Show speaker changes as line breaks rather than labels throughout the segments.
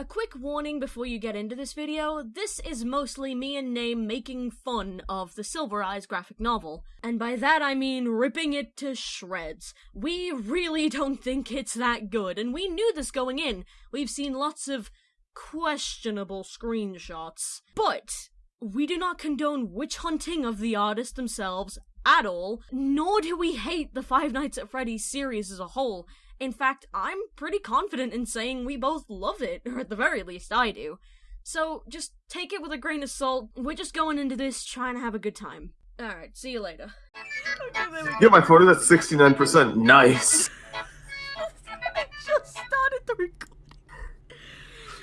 A quick warning before you get into this video, this is mostly me and Name making fun of the Silver Eyes graphic novel. And by that I mean ripping it to shreds. We really don't think it's that good, and we knew this going in. We've seen lots of questionable screenshots. But we do not condone witch hunting of the artists themselves at all, nor do we hate the Five Nights at Freddy's series as a whole. In fact, I'm pretty confident in saying we both love it, or at the very least I do. So just take it with a grain of salt. We're just going into this trying to have a good time. Alright, see you later.
Yeah, my photo, that's 69%. Nice.
I just started the recording.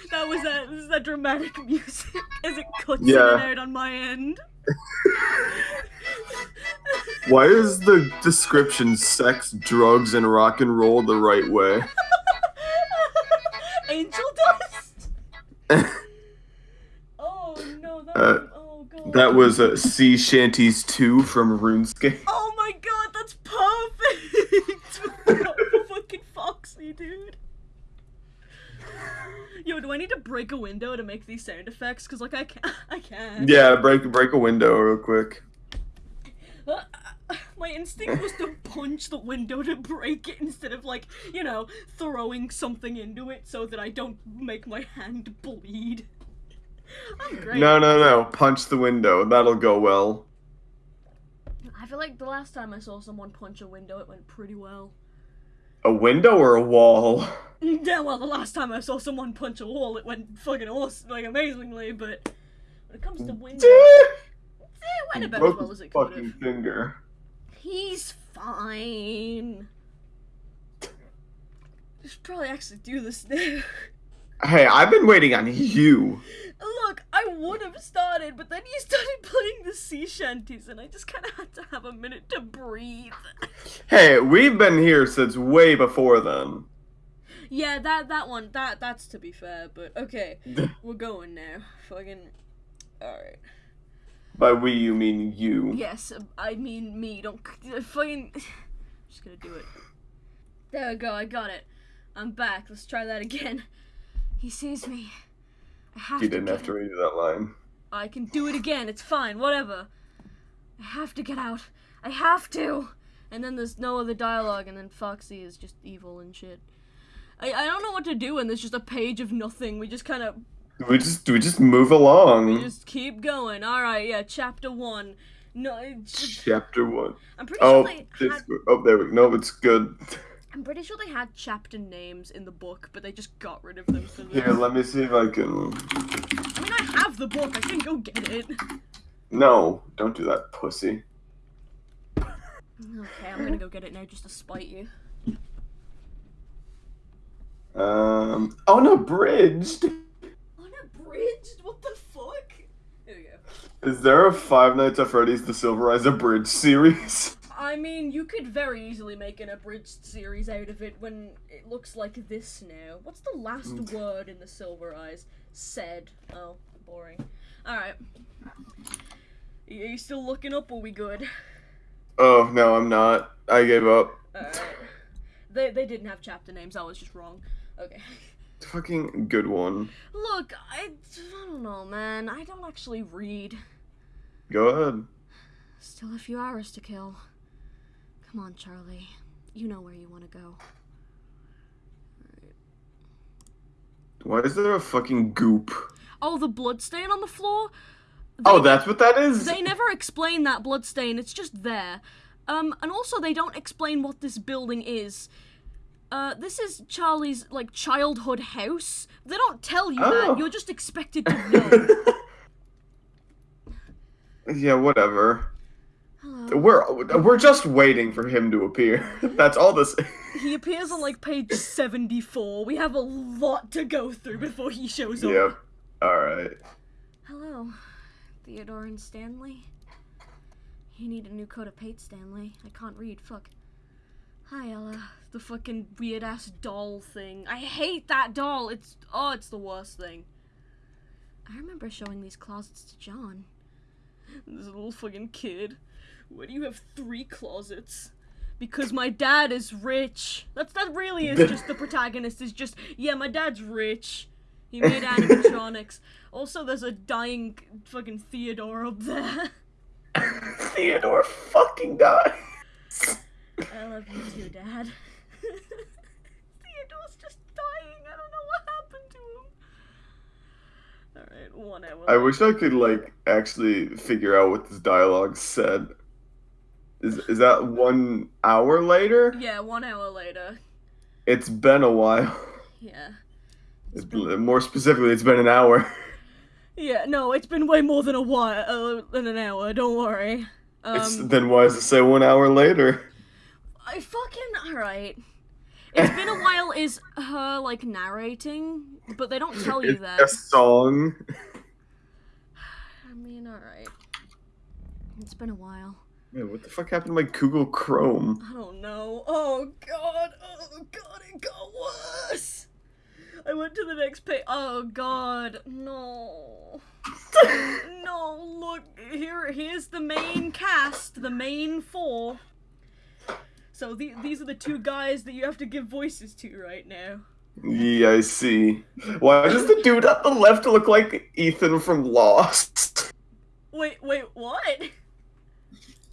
That was that, that dramatic music as it cuts in and out on my end.
Why is the description sex, drugs, and rock and roll the right way?
Angel dust? Oh no, that
Uh,
was, oh god.
That was uh, Sea Shanties 2 from RuneScape.
Oh my god, that's perfect! Fucking Foxy, dude. Yo, do I need to break a window to make these sound effects? Cause like I can I can.
Yeah, break break a window real quick.
My instinct was to punch the window to break it instead of like, you know, throwing something into it so that I don't make my hand bleed. I'm great.
No, no, no. Punch the window. That'll go well.
I feel like the last time I saw someone punch a window, it went pretty well.
A window or a wall?
Yeah, well, the last time I saw someone punch a wall, it went fucking awesome, like amazingly. But when it comes to windows, Eh, it went
He
about as
broke
well
his
as it could
fucking
have.
finger.
He's fine. I should probably actually do this now.
Hey, I've been waiting on you.
Look, I would have started, but then you started playing the sea shanties, and I just kind of had to have a minute to breathe.
Hey, we've been here since way before then.
yeah, that that one, that that's to be fair, but okay, we're going now. Fucking, all right.
By we, you mean you.
Yes, I mean me. Don't fucking. Just gonna do it. There we go. I got it. I'm back. Let's try that again. He sees me. I have
You
to.
didn't
get
have to read that line.
I can do it again. It's fine. Whatever. I have to get out. I have to. And then there's no other dialogue, and then Foxy is just evil and shit. I, I don't know what to do, and there's just a page of nothing. We just kind of
We just do we just move along.
we just keep going. All right, yeah. Chapter one. No, it's-
Chapter one.
I'm pretty
Oh,
sure they had.
oh, there we go. No, it's good.
I'm pretty sure they had chapter names in the book, but they just got rid of them for
Here, let me see if I can.
I mean, I have the book. I can go get it.
No, don't do that, pussy.
Okay, I'm gonna go get it now just to spite you.
Um, unabridged.
What the fuck? There we go.
Is there a Five Nights at Freddy's The Silver Eyes abridged series?
I mean, you could very easily make an abridged series out of it when it looks like this now. What's the last
Mm.
word in the Silver Eyes? Said. Oh, boring. Alright. Are you still looking up? Or we good?
Oh no, I'm not. I gave up.
Alright. They, they didn't have chapter names, I was just wrong. Okay.
Fucking good one.
Look, I, I don't know, man. I don't actually read.
Go ahead.
Still a few hours to kill. Come on, Charlie. You know where you want to go.
Why is there a fucking goop?
Oh, the blood stain on the floor?
Oh, that's what that is.
They never explain that blood stain. It's just there. Um, and also they don't explain what this building is. Uh, this is Charlie's like childhood house. They don't tell you
Oh.
that. You're just expected to know.
yeah, whatever.
Hello.
We're we're just waiting for him to appear. That's all this.
He appears on like page 74. We have a lot to go through before he shows up.
yep. All right.
Hello, Theodore and Stanley. You need a new coat of paint, Stanley. I can't read. Fuck. Hi, Ella. The fucking weird ass doll thing. I hate that doll. It's oh, it's the worst thing. I remember showing these closets to John. This little fucking kid. Why do you have three closets? Because my dad is rich. That's that really is just the protagonist is just yeah, my dad's rich. He made animatronics. Also, there's a dying fucking Theodore up there.
Theodore fucking died.
I love you too, Dad. Theodore's just dying. I don't know what happened to him. Alright, one hour.
I wish I could like actually figure out what this dialogue said. Is is that one hour later?
Yeah, one hour later.
It's been a while.
Yeah.
It's been, more specifically, it's been an hour.
Yeah, no, it's been way more than a while, uh, than an hour. Don't worry.
It's,
Um,
then why does it say one hour later?
I fucking alright. It's been a while. Is her like narrating, but they don't tell you
It's
that.
a song.
I mean, alright. It's been a while.
Man, what the fuck happened to my Google Chrome?
I don't know. Oh god. Oh god, it got worse. I went to the next page. Oh god. No. no, look. Here here's the main cast, the main four. So the, these are the two guys that you have to give voices to right now.
Yeah, I see. Why does the dude at the left look like Ethan from Lost?
Wait, wait, what?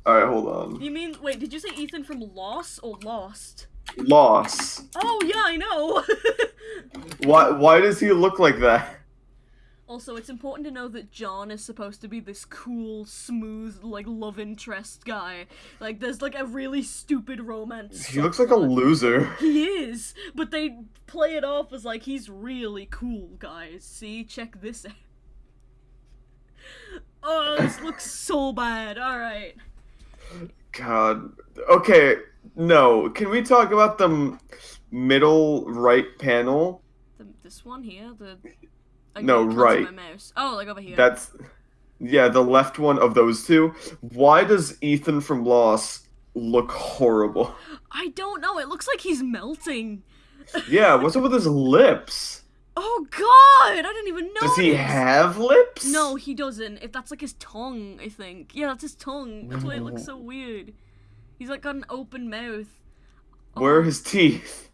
Alright, hold on.
You mean wait, did you say Ethan from Lost or Lost?
Lost.
Oh yeah, I know.
Why why does he look like that?
Also, it's important to know that John is supposed to be this cool, smooth, like love interest guy. Like, there's like a really stupid romance.
He looks like a loser.
He is, but they play it off as like he's really cool, guys. See, check this out. Oh, this looks so bad. All right.
God. Okay, no. Can we talk about the m- middle right panel?
The, this one here, the.
No, right.
Oh, like over here.
That's yeah, the left one of those two. Why does Ethan from Lost look horrible?
I don't know. It looks like he's melting.
Yeah, what's up with his lips?
Oh God! I didn't even know.
Does he have lips?
No, he doesn't. If that's like his tongue, I think. Yeah, that's his tongue. That's why it looks so weird. He's like got an open mouth.
Where are
Oh,
his teeth?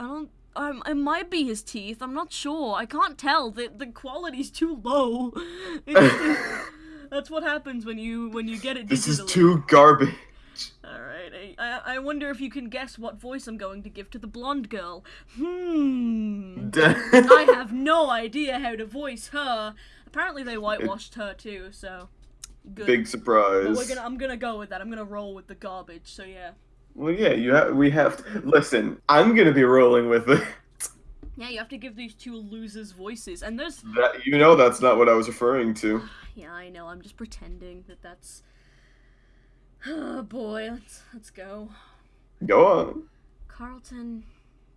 I don't. Um, it might be his teeth. I'm not sure. I can't tell. The the quality's too low. That's what happens when you when you get it digitally.
This is too garbage.
All right. I, I wonder if you can guess what voice I'm going to give to the blonde girl. Hmm. I have no idea how to voice her. Apparently they whitewashed her too, so good.
Big surprise.
we're gonna I'm gonna go with that. I'm gonna roll with the garbage. So yeah.
Well, yeah, you have. We have. To, listen, I'm gonna be rolling with it.
Yeah, you have to give these two losers voices. And there's
That you know that's not what I was referring to.
Yeah, I know. I'm just pretending that that's Oh boy, let's let's go.
Go on.
Carlton,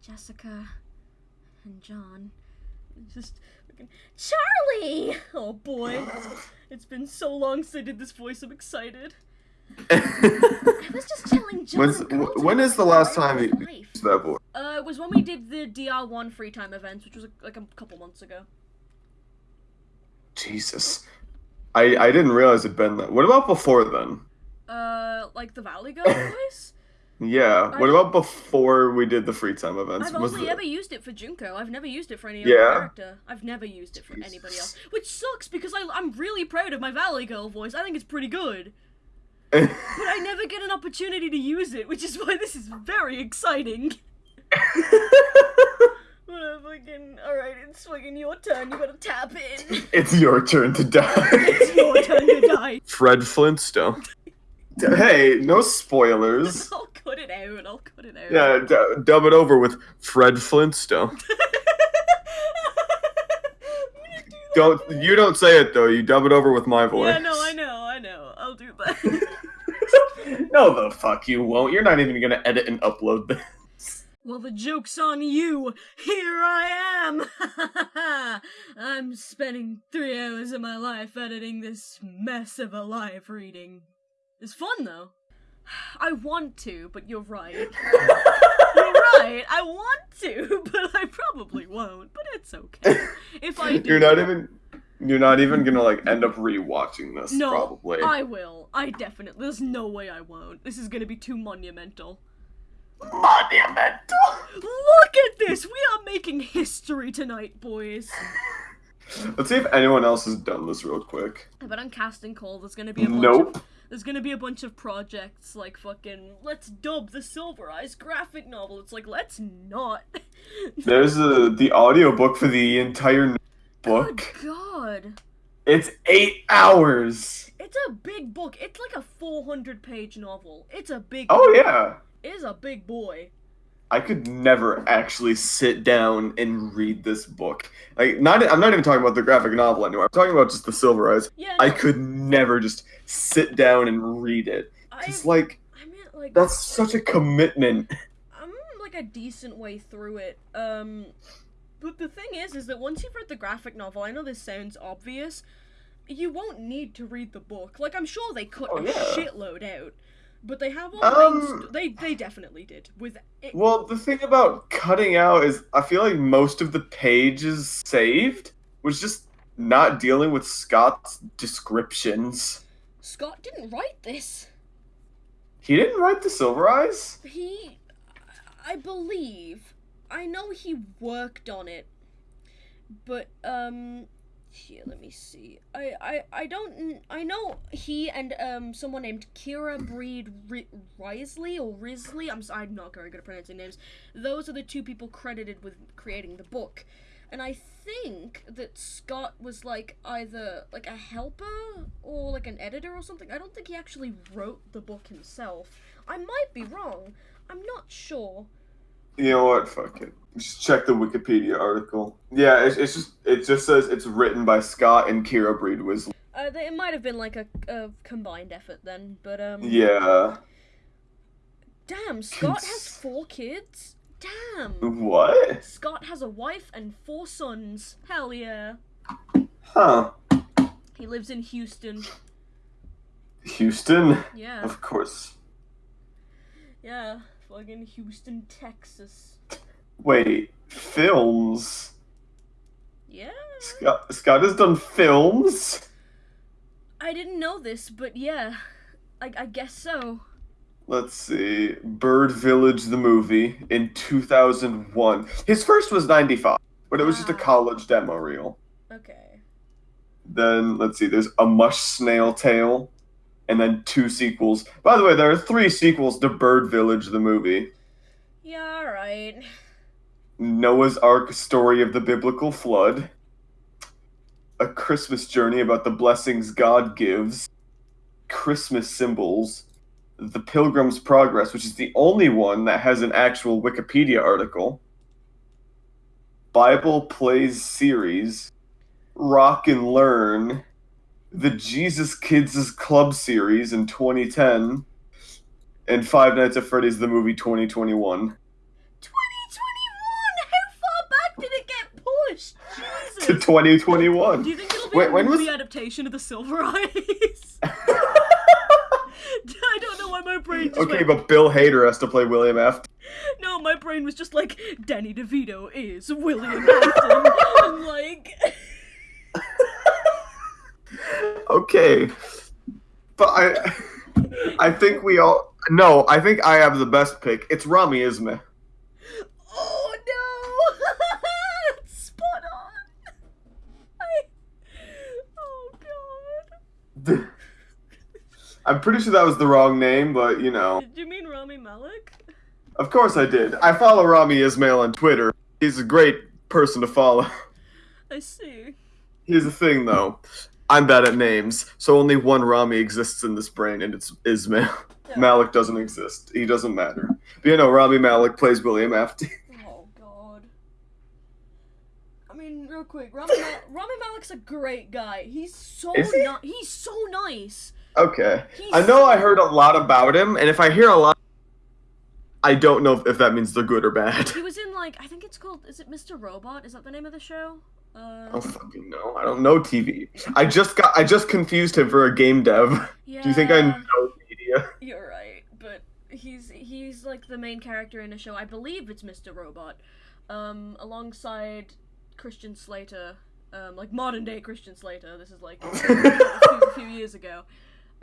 Jessica, and John. Just Charlie! Oh boy. It's been so long since I did this voice, I'm excited. I was just telling John.
When's- when is the last time you-
life.
that boy.
Uh, it was when we did the DR1 free time events, which was like a couple months ago.
Jesus. I I didn't realize it'd been that. What about before then?
Uh, like the Valley Girl voice?
Yeah.
I
What about before we did the free time events?
I've
Was
only
the-
ever used it for Junko. I've never used it for any
Yeah?
other character. I've never used it for anybody else. Which sucks because I, I'm really proud of my Valley Girl voice. I think it's pretty good. But I never get an opportunity to use it, which is why this is very exciting. What a fucking. Alright, it's fucking your turn. You gotta tap in.
It's your turn to die.
it's your turn to die.
Fred Flintstone. Hey, no spoilers.
I'll cut it out. I'll cut it out.
Yeah, d- dub it over with Fred Flintstone.
Do.
Don't you don't say it though. You dub it over with my voice.
Yeah, no, I know, I know. I'll do that.
No, the fuck you won't. You're not even gonna edit and upload this.
Well, the joke's on you. Here I am. I'm spending three hours of my life editing this mess of a live reading. It's fun though. I want to, but you're right. You're right. I want to, but I probably won't. But it's okay. If I do,
You're not even. You're not even gonna like end up rewatching this.
No,
probably.
I will. I definitely. There's no way I won't. This is gonna be too monumental.
Monumental.
Look at this! We are making history tonight, boys.
Let's see if anyone else has done this real quick.
I bet on casting call there's gonna be a bunch
Nope.
of there's gonna be a bunch of projects like fucking let's dub the Silver Eyes graphic novel. It's like let's not.
There's a, the audiobook for the entire book.
Good God.
It's eight hours.
It's a big book. It's like a 400 page novel. It's a big
Oh yeah.
It is a big boy.
I could never actually sit down and read this book. Like, not I'm not even talking about the graphic novel anymore. I'm talking about just the Silver Eyes.
Yeah,
I could never just sit down and read it. It's like
I mean like
that's such a commitment.
I'm like a decent way through it. Um, but the thing is, is that once you've read the graphic novel, I know this sounds obvious, you won't need to read the book. Like I'm sure they cut
Oh,
a
yeah.
shitload out, but they have all
Um,
they they definitely did with it.
Well, the thing about cutting out is I feel like most of the pages saved was just not dealing with Scott's descriptions.
Scott didn't write this.
He didn't write the Silver Eyes.
He, I believe, I know he worked on it, but um, here let me see. I I I don't. I know he and um someone named Kira Breed Ri- Risley or Risley. I'm I'm not very good at pronouncing names. Those are the two people credited with creating the book. And I think that Scott was like either like a helper or like an editor or something. I don't think he actually wrote the book himself. I might be wrong. I'm not sure.
You know what? Fuck it. Just check the Wikipedia article. Yeah, it's, it's just it just says it's written by Scott and Kira Breed Wrisley.
Uh, it might have been like a, a combined effort then, but um.
Yeah.
Damn, Scott has four kids. Damn.
What?
Scott has a wife and four sons. Hell yeah.
Huh?
He lives in Houston.
Houston?
Yeah.
Of course.
Yeah. Fucking Houston, Texas.
Wait, films?
Yeah.
Scott, Scott has done films?
I didn't know this, but yeah. I, I guess so.
Let's see. Bird Village, the movie, in 2001. His first was 95, but it was just a college demo reel.
Okay.
Then, let's see, there's A Mush Snail Tale, and then two sequels. By the way, there are three sequels to Bird Village, the movie
Yeah, alright.
Noah's Ark Story of the Biblical Flood, A Christmas Journey about the blessings God gives, Christmas Symbols, The Pilgrim's Progress, which is the only one that has an actual Wikipedia article, Bible Plays Series, Rock and Learn, the Jesus Kids Club series in 2010, and Five Nights at Freddy's the movie 2021.
2021! How far back did it get pushed? Jesus.
To 2021.
Do you think it'll be
Wait,
a
when was-
movie adaptation of The Silver Eyes? I don't know why my brain
okay,
went,
but Bill Hader has to play William F.
No, my brain was just like, Danny DeVito is William Afton. I'm like,
Okay, but I, I think we all no. I think I have the best pick. It's Rami Ismail.
oh no! That's spot on! I. Oh god.
I'm pretty sure that was the wrong name, but you know,
Did you mean Rami Malek?
of course I did. I follow Rami Ismail on Twitter. He's a great person to follow.
I see.
Here's the thing, though. I'm bad at names, so only one Rami exists in this brain, and it's Ismail.
Yeah.
Malek doesn't exist. He doesn't matter. But you know, Rami Malek plays William Afton.
Oh god. I mean, real quick, Rami, Mal- Rami Malek's a great guy. He's so
Is he?
ni- he's so nice.
Okay.
He's
I know I heard a lot about him, and if I hear a lot, I don't know if that means they're good or bad.
He was in like I think it's called is it Mr. Robot? Is that the name of the show?
I
Uh,
don't fucking know. I don't know TV. I just got. I just confused him for a game dev.
yeah.
Do you think I know media?
You're right, but he's he's like the main character in a show. I believe it's Mr. Robot, um, alongside Christian Slater, um, like modern day Christian Slater. This is like a few, few years ago.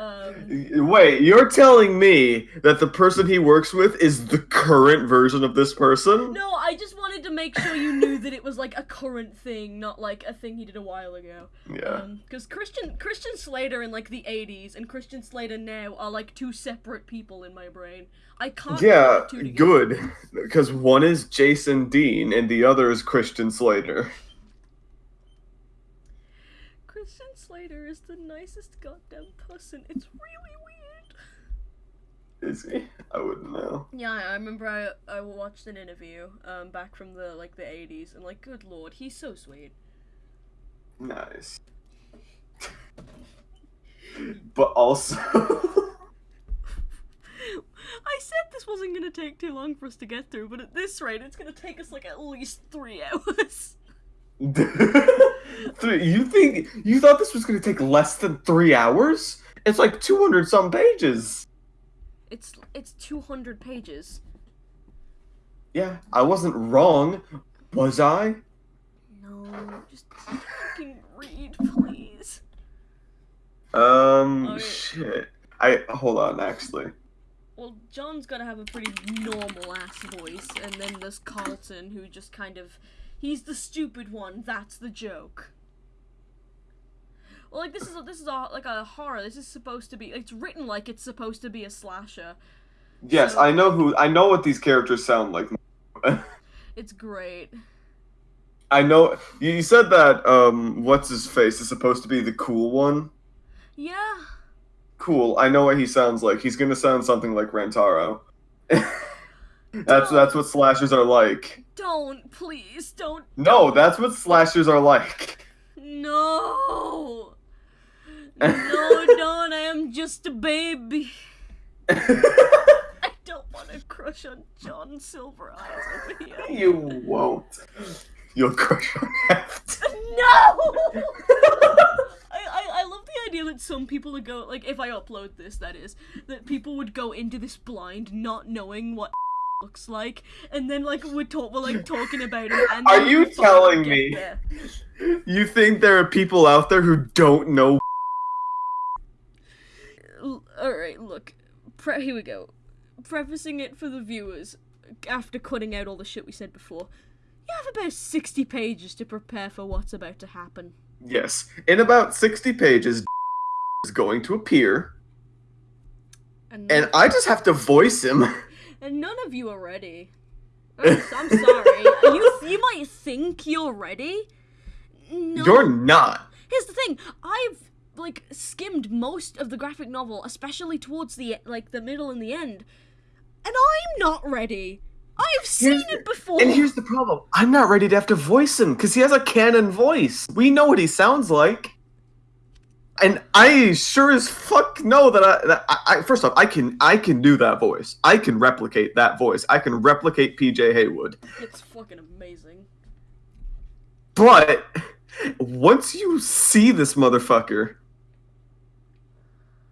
Um,
Wait, you're telling me that the person he works with is the current version of this person?
no, I just wanted to make sure you knew that it was like a current thing, not like a thing he did a while ago.
Yeah.
Because Christian Christian Slater in like the '80s and Christian Slater now are like two separate people in my brain. I can't.
Yeah, good. Because one is Jason Dean and the other is Christian Slater.
Slater is the nicest goddamn person. It's really weird.
Is he? I wouldn't know.
Yeah, I remember I I watched an interview um back from the like the 80s and like good lord, he's so sweet.
Nice. but also.
I said this wasn't gonna take too long for us to get through, but at this rate, it's gonna take us like at least three hours.
Three- you think you thought this was going to take less than three hours? It's like two hundred some pages.
It's it's 200 pages.
Yeah, I wasn't wrong, was I?
No, just fucking read, please.
Um,
yeah.
shit. I hold on. Actually,
Well, John's gotta have a pretty normal ass voice, and then there's Carlton, who just kind of. He's the stupid one, that's the joke. Well, like, this is a, this is a, like a horror. This is supposed to be. It's written like it's supposed to be a slasher.
yes,
So-
I know who. I know what these characters sound like.
It's great.
I know. You said that. Um, what's his face is supposed to be the cool one.
Yeah.
Cool. I know what he sounds like. He's gonna sound something like Rantaro. that's that's what slashers are like.
Don't, please, don't.
No, that's what slashers are like.
No! No, Don, I am just a baby. I don't want to crush on John Silver Eyes over here.
you won't. You'll crush on Heft.
No! I, I, I love the idea that some people would go, like, if I upload this, that is, that people would go into this blind, not knowing what looks like, and then, like, we're, talk, we're like, talking about him, and
Are you telling me-
there.
You think there are people out there who don't know?
Alright, look. Pre- here we go. Prefacing it for the viewers, after cutting out all the shit we said before, you have about 60 pages to prepare for what's about to happen.
Yes. In about sixty pages, is going to appear,
And,
and I just have to voice him.
and none of you are ready. I'm, I'm sorry. you, you might think you're ready. No.
You're not.
Here's the thing. I've like skimmed most of the graphic novel, especially towards the like the middle and the end, and I'm not ready. I've seen
Here's
it before.
And here's the problem: I'm not ready to have to voice him because he has a canon voice. We know what he sounds like. And I sure as fuck know that I, that I, I first off I can I can do that voice. I can replicate that voice. I can replicate PJ Heywood.
It's fucking amazing.
But once you see this motherfucker,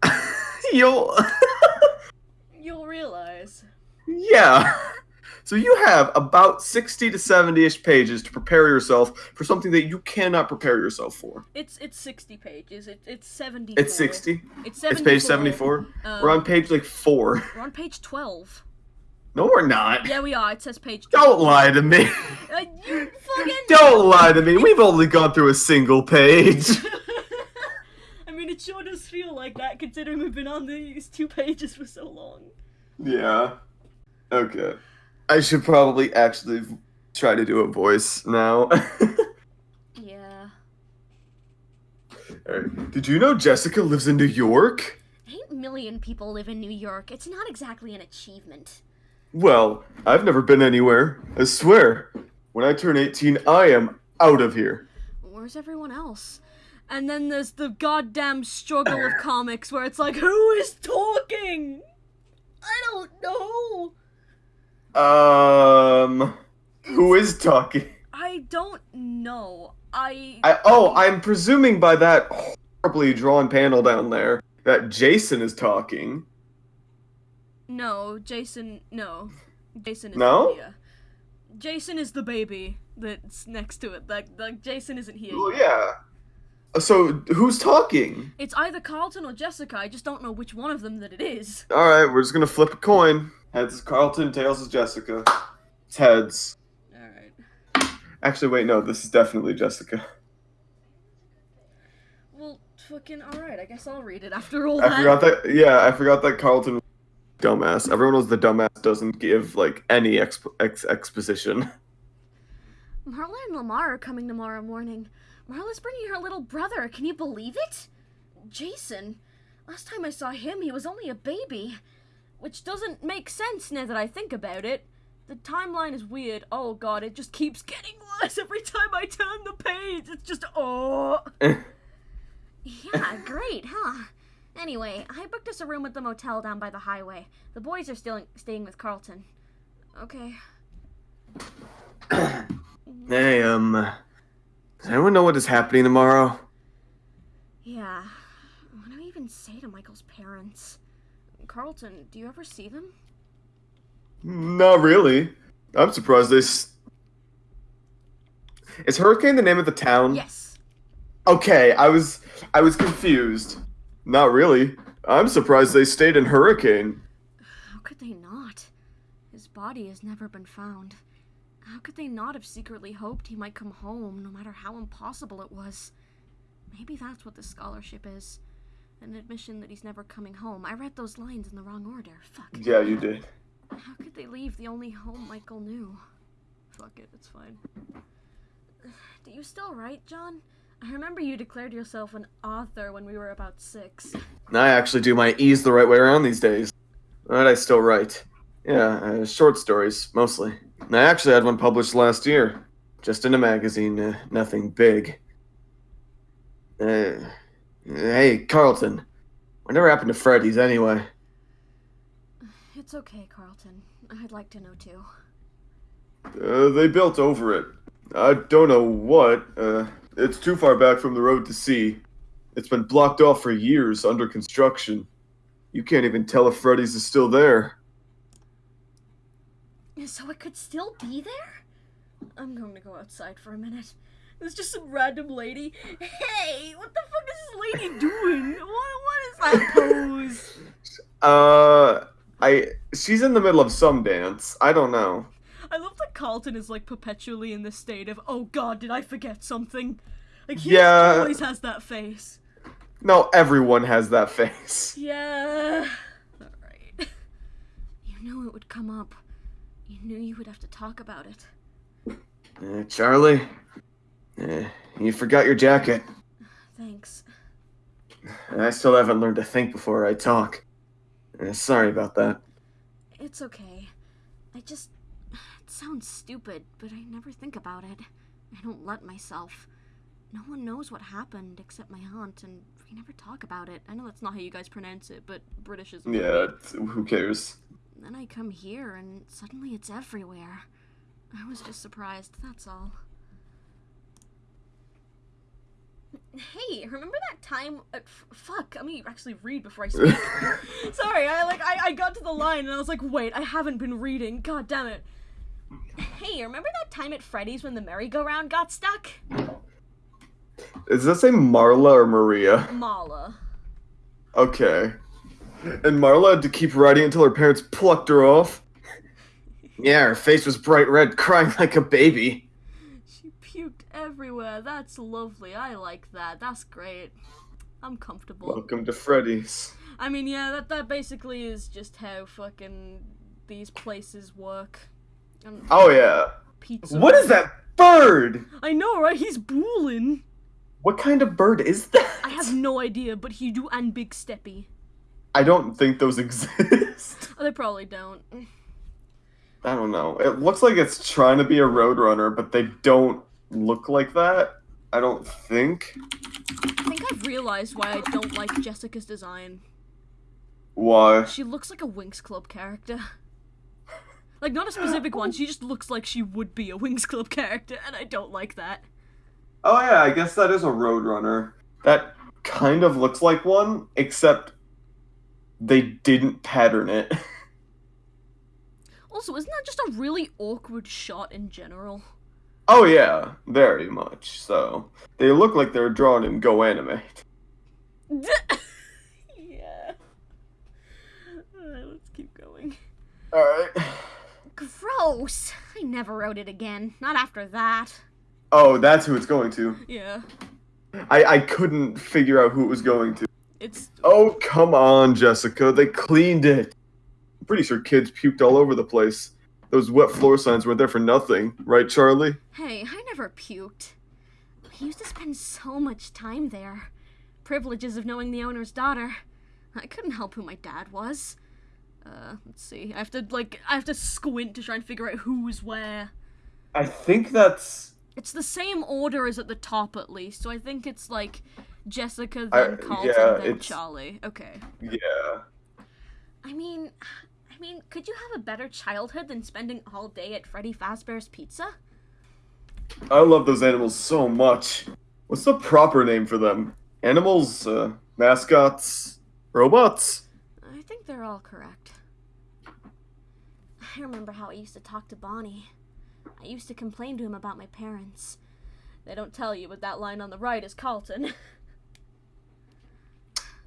you'll
You'll realize.
yeah. So you have about 60 to 70ish pages to prepare yourself for something that you cannot prepare yourself for.
It's it's 60 pages. It, it's 70.
It's 60.
It's 74.
It's page 74.
Um,
We're on page like 4.
We're on page 12.
No, we're not.
Yeah, we are. It says page 12.
Don't lie to me.
Uh, you fucking.
Don't lie to me. We've only gone through a single page.
I mean, it sure does feel like that considering we've been on these two pages for so long.
Yeah. Okay. I should probably actually try to do a voice now.
Yeah.
Alright. Did you know Jessica lives in New York?
Eight million people live in New York. It's not exactly an achievement.
Well, I've never been anywhere. I swear. When I turn 18, I am out of here.
Where's everyone else? And then there's the goddamn struggle of comics where it's like, who is talking? I don't know.
Um. Who is talking?
I don't know. I.
I oh, I'm presuming by that horribly drawn panel down there that Jason is talking.
No, Jason. No. Jason is
No?
here. Jason is the baby that's next to it. Like, like Jason isn't here.
Well,
yet.
yeah. So who's talking?
It's either Carlton or Jessica. I just don't know which one of them that it is.
All right, we're just gonna flip a coin. Heads is Carlton, tails is Jessica. It's heads.
All right.
Actually, wait, no, this is definitely Jessica.
Well, fucking all right. I guess I'll read it after all
I
that.
forgot that. Yeah, I forgot that Carlton. was Dumbass. Everyone knows the dumbass doesn't give like any exp- ex- exposition.
Marla and Lamar are coming tomorrow morning. Marla's bringing her little brother. Can you believe it? Jason. Last time I saw him, he was only a baby. Which doesn't make sense now that I think about it. The timeline is weird. Oh god, it just keeps getting worse every time I turn the page. It's just, oh. Yeah, great, huh? Anyway, I booked us a room at the motel down by the highway. The boys are still staying with Carlton. Okay.
hey, um, does anyone know what is happening tomorrow?
Yeah. What do I even say to Michael's parents? Carlton, do you ever see them?
Not really. I'm surprised they. S- is Hurricane the name of the town?
Yes.
Okay, I was I was confused. Not really. I'm surprised they stayed in Hurricane.
How could they not? His body has never been found. How could they not have secretly hoped he might come home, no matter how impossible it was? Maybe that's what the scholarship is. An admission that he's never coming home. I read those lines in the wrong order. Fuck.
Yeah, you did.
How could they leave the only home Michael knew? Fuck it, it's fine. Do you still write, John? I remember you declared yourself an author when we were about six.
I actually do my E's the right way around these days. But I still write. Yeah, uh, short stories, mostly. I actually had one published last year. Just in a magazine, uh, nothing big. Uh, hey, Carlton. Whatever happened to Freddy's anyway?
It's okay, Carlton. I'd like to know too.
Uh, they built over it. I don't know what. Uh, it's too far back from the road to see. It's been blocked off for years under construction. You can't even tell if Freddy's is still there.
So it could still be there? I'm going to go outside for a minute. There's just some random lady. Hey, what the fuck is this lady doing? What, what is that pose?
Uh, I. She's in the middle of some dance. I don't know.
I love that Carlton is like perpetually in this state of, oh god, did I forget something? Like he
Yeah.
always has that face.
No, everyone has that face.
Yeah. Alright. You knew it would come up. You knew you would have to talk about it.
Uh, Charlie, uh, you forgot your jacket.
Thanks.
I still haven't learned to think before I talk. Uh, sorry about that.
It's okay. I just. It sounds stupid, but I never think about it. I don't let myself. No one knows what happened except my aunt, and we never talk about it. I know that's not how you guys pronounce it, but British is.
Yeah, who cares?
Then I come here, and suddenly it's everywhere. I was just surprised, that's all. Hey, remember that time? Uh, f- fuck, let me actually read before I speak. Sorry, I like I, I got to the line and I was like, wait, I haven't been reading. God damn it. Hey, remember that time at Freddy's when the merry-go-round got stuck?
Is that say Marla or Maria?
Marla.
Okay. And Marla had to keep riding until her parents plucked her off. Yeah, her face was bright red, crying like a baby.
She puked everywhere. That's lovely. I like that. That's great. I'm comfortable.
Welcome to Freddy's.
I mean, yeah, that that basically is just how fucking these places work. And
Oh yeah.
pizza.
What is that bird?
I know, right? He's booling.
What kind of bird is that?
I have no idea, but he do and big steppy.
I don't think those exist.
Oh, they probably don't.
I don't know. It looks like it's trying to be a roadrunner, but they don't look like that. I don't think.
I think I've realized why I don't like Jessica's design.
Why?
She looks like a Winx Club character. Like, not a specific one, she just looks like she would be a Winx Club character, and I don't like that.
Oh yeah, I guess that is a roadrunner. That kind of looks like one, except they didn't pattern it.
Also, isn't that just a really awkward shot in general?
Oh yeah, very much so. They look like they're drawn in Go Animate.
yeah. Alright, let's keep going.
Alright.
Gross! I never wrote it again. Not after that.
Oh, that's who it's going to.
Yeah.
I, I couldn't figure out who it was going to.
It's.
Oh, come on, Jessica. They cleaned it. I'm pretty sure kids puked all over the place. Those wet floor signs weren't there for nothing, right, Charlie?
Hey, I never puked. I used to spend so much time there. Privileges of knowing the owner's daughter. I couldn't help who my dad was. Uh, let's see. I have to, like, I have to squint to try and figure out who's where.
I think that's.
It's the same order as at the top, at least. So I think it's like Jessica,
I-
then Carlton,
yeah,
then
it's-
Charlie. Okay.
Yeah.
I mean, I mean, could you have a better childhood than spending all day at Freddy Fazbear's Pizza?
I love those animals so much. What's the proper name for them? Animals, uh, mascots, robots?
I think they're all correct. I remember how I used to talk to Bonnie. I used to complain to him about my parents. They don't tell you, but that line on the right is Carlton.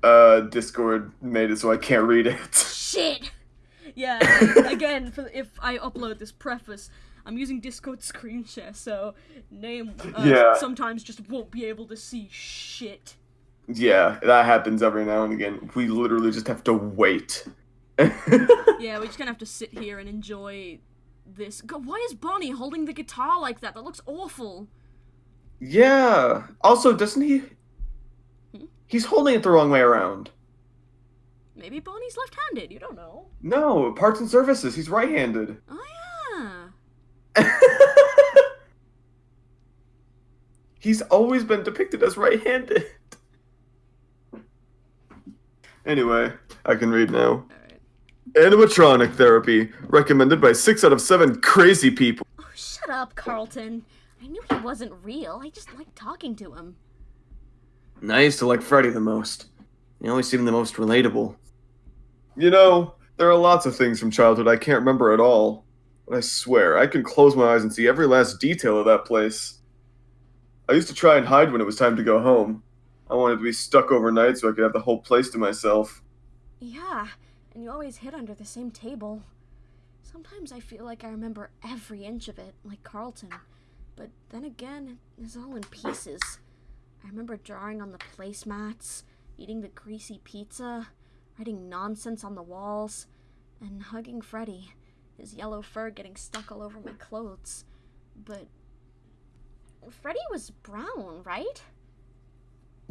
Uh, Discord made it so I can't read it.
Shit! Yeah, again, for, if I upload this preface, I'm using Discord screen share, so name uh,
Yeah.
sometimes just won't be able to see shit.
yeah, that happens every now and again. We literally just have to wait.
Yeah, we're just gonna have to sit here and enjoy this. God, why is Bonnie holding the guitar like that? That looks awful.
yeah. Also, doesn't he?
Hmm?
He's holding it the wrong way around.
Maybe Bonnie's left-handed. You don't know.
No, parts and services. He's right-handed.
Oh yeah.
He's always been depicted as right-handed. Anyway, I can read now.
All right.
Animatronic therapy recommended by six out of seven crazy people.
Oh, shut up, Carlton. I knew he wasn't real. I just liked talking to him.
I used to like Freddy the most. He always seemed the most relatable. You know, there are lots of things from childhood I can't remember at all. But I swear, I can close my eyes and see every last detail of that place. I used to try and hide when it was time to go home. I wanted to be stuck overnight so I could have the whole place to myself.
Yeah, and you always hid under the same table. Sometimes I feel like I remember every inch of it, like Carlton. But then again, it's all in pieces. I remember drawing on the placemats, eating the greasy pizza, writing nonsense on the walls, and hugging Freddy, his yellow fur getting stuck all over my clothes. But Freddy was brown, right?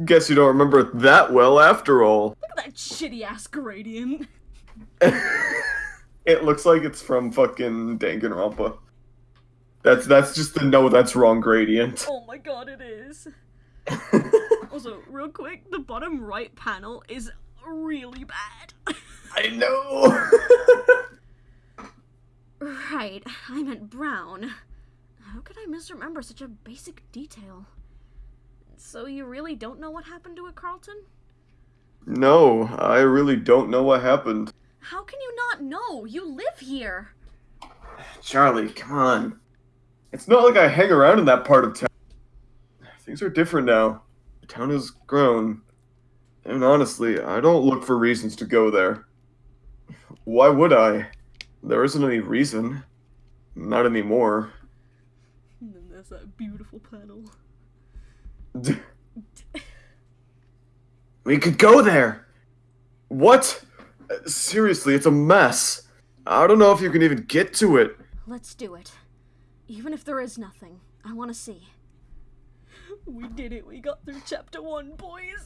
Guess you don't remember it that well after all.
Look at that shitty ass gradient.
it looks like it's from fucking Danganronpa. That's that's just the no that's wrong gradient.
Oh my god, it is. Also, real quick, the bottom right panel is really bad.
I know.
right, I meant brown. How could I misremember such a basic detail? So you really don't know what happened to it, Carlton?
no, I really don't know what happened.
How can you not know? You live here.
Charlie, come on. It's not like I hang around in that part of town. Things are different now. The town has grown. And honestly, I don't look for reasons to go there. Why would I? There isn't any reason. Not anymore.
And then there's that beautiful panel.
We could go there. What? Seriously, it's a mess. I don't know if you can even get to it.
Let's do it. Even if there is nothing, I want to see. We did it. We got through chapter one, boys.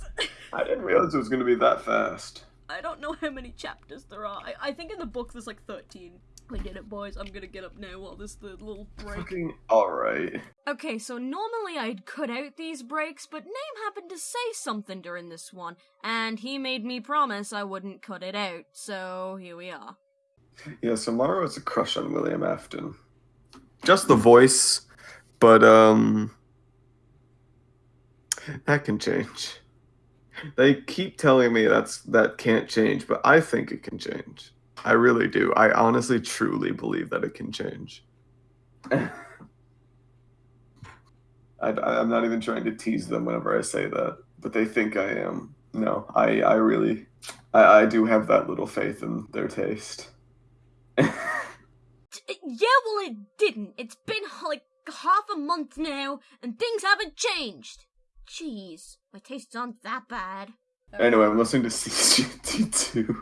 I didn't realize it was going to be that fast.
I don't know how many chapters there are. I, I think in the book there's like 13. We did it, boys. I'm gonna get up now while this the little break.
Fucking alright.
Okay, so normally I'd cut out these breaks, but Name happened to say something during this one, and he made me promise I wouldn't cut it out, so here we are.
Yeah, so Mara has a crush on William Afton. Just the voice, but um that can change. They keep telling me that's that can't change, but I think it can change. I really do. I honestly truly believe that it can change. I, I'm not even trying to tease them whenever I say that, but they think I am. No, I, I really, I, I do have that little faith in their taste.
Yeah, well, it didn't. It's been like half a month now, and things haven't changed. Jeez, my tastes aren't that bad.
anyway, I'm listening to CGT2.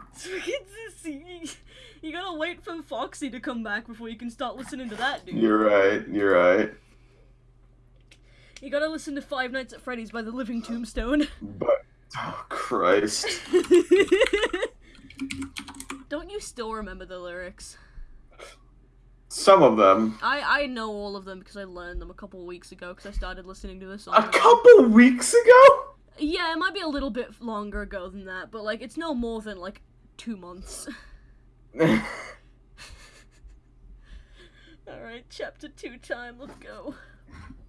you gotta wait for Foxy to come back before you can start listening to that, dude.
You're right, you're right.
You gotta listen to Five Nights at Freddy's by the Living Tombstone.
But, oh Christ.
Don't you still remember the lyrics?
Some of them.
I I know all of them because I learned them a couple of weeks ago because I started listening to this song.
A couple weeks ago?
Yeah, it might be a little bit longer ago than that, but like it's no more than like two months. Alright, chapter two time, let's go.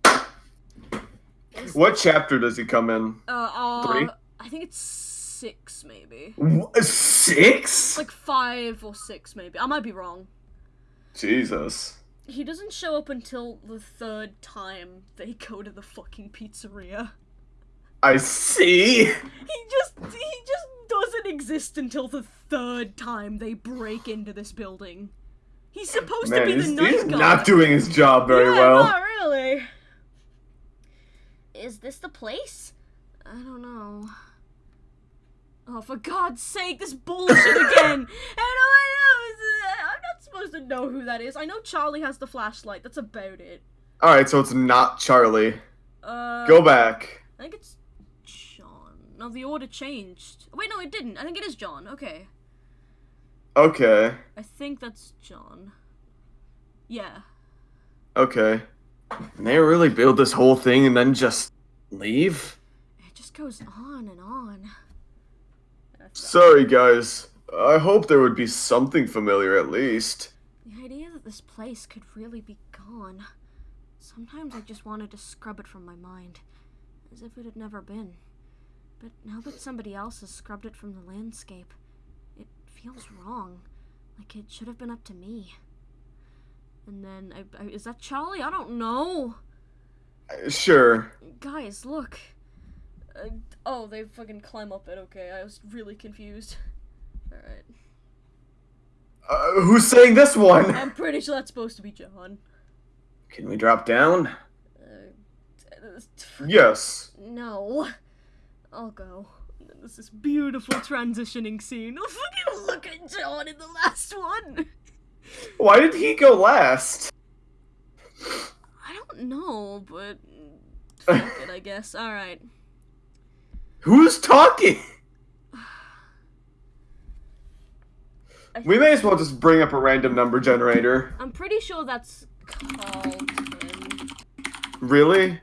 what chapter does he come in?
Uh, uh
Three?
I think it's six maybe.
Wh- Six?
Like five or six maybe. I might be wrong.
Jesus.
He doesn't show up until the third time they go to the fucking pizzeria.
I see.
He just he just doesn't exist until the third time they break into this building. He's supposed
Man,
to be the night
he's
guard.
not doing his job very
yeah,
well.
Not really. Is this the place? I don't know. Oh, for God's sake, this bullshit again! How do I know? Is it- I'm not supposed to know who that is. I know Charlie has the flashlight. That's about it.
Alright, so it's not Charlie.
Uh,
Go back.
I think it's John. No, the order changed. Wait, no, it didn't. I think it is John. Okay.
Okay.
I think that's John. Yeah.
Okay. And they really build this whole thing and then just leave?
It just goes on and on.
Sorry, guys. I hope there would be something familiar at least.
The idea that this place could really be gone. Sometimes I just wanted to scrub it from my mind, as if it had never been. But now that somebody else has scrubbed it from the landscape, it feels wrong. Like it should have been up to me. And then, I, I, is that Charlie? I don't know.
Uh, Sure.
Guys, look. Uh, oh, they fucking climb up it. Okay, I was really confused. Alright.
Uh, who's saying this one?
I'm pretty sure that's supposed to be John.
Can we drop down?
Uh,
Yes.
No. I'll go. And then there's this beautiful transitioning scene. Oh, fucking look at John in the last one.
Why did he go last?
I don't know, but fuck it, I guess. All right.
Who's talking?
I
We may as well just bring up a random number generator.
I'm pretty sure that's Carlton.
Really?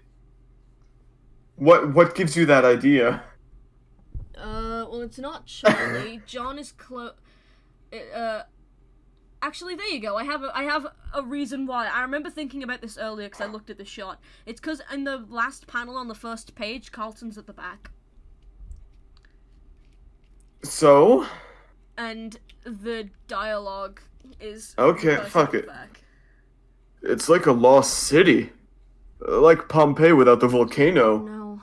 What what gives you that idea?
Uh, well, it's not Charlie. John is close. Uh, actually, there you go. I have a, I have a reason why. I remember thinking about this earlier because I looked at the shot. It's because in the last panel on the first page, Carlton's at the back,
So?
And the dialogue is
Okay, fuck it.
Back.
It's like a lost city. Uh, Like Pompeii without the volcano.
No,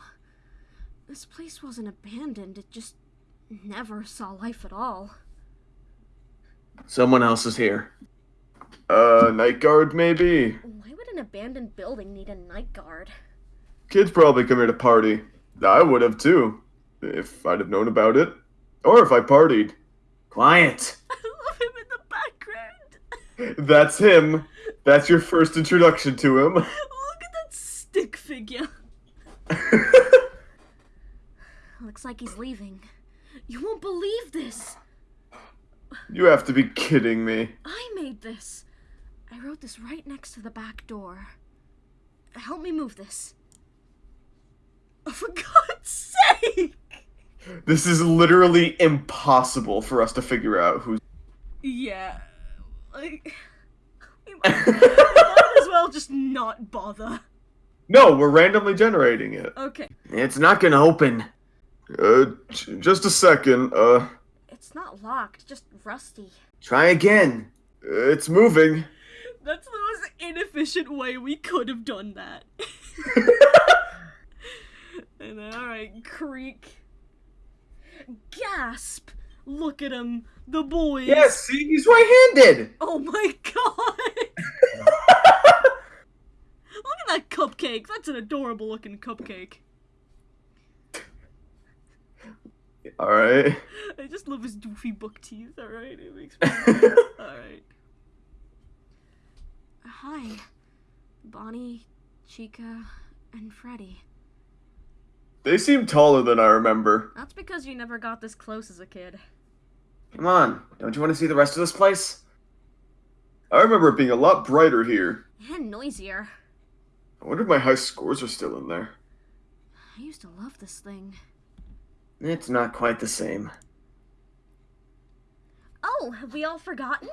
this place wasn't abandoned. It just never saw life at all.
Someone else is here. Uh, night guard maybe?
Why would an abandoned building need a night guard?
Kids probably come here to party. I would have too. If I'd have known about it. Or if I partied. Quiet.
I love him in the background.
That's him. That's your first introduction to him.
Look at that stick figure. Looks like he's leaving. You won't believe this.
you have to be kidding me.
I made this. I wrote this right next to the back door. Help me move this. Oh, for God's sake!
This is literally impossible for us to figure out who's.
Yeah. Like, we might, we might as well just not bother.
No, we're randomly generating it.
Okay.
It's not gonna open. Uh, just a second. Uh,
It's not locked, just rusty.
try again. Uh, It's moving.
That's the most inefficient way we could have done that. and then, alright, creak. Gasp! Look at him, the boys.
Yes, see, he's right-handed.
Oh my god! Look at that cupcake. That's an adorable looking cupcake.
All right.
I just love his doofy buck teeth. All right, it makes me. all right. Hi, Bonnie, Chica, and Freddy.
They seem taller than I remember.
That's because you never got this close as a kid.
Come on, don't you want to see the rest of this place? I remember it being a lot brighter here.
And noisier.
I wonder if my high scores are still in there.
I used to love this thing.
It's not quite the same.
Oh, have we all forgotten?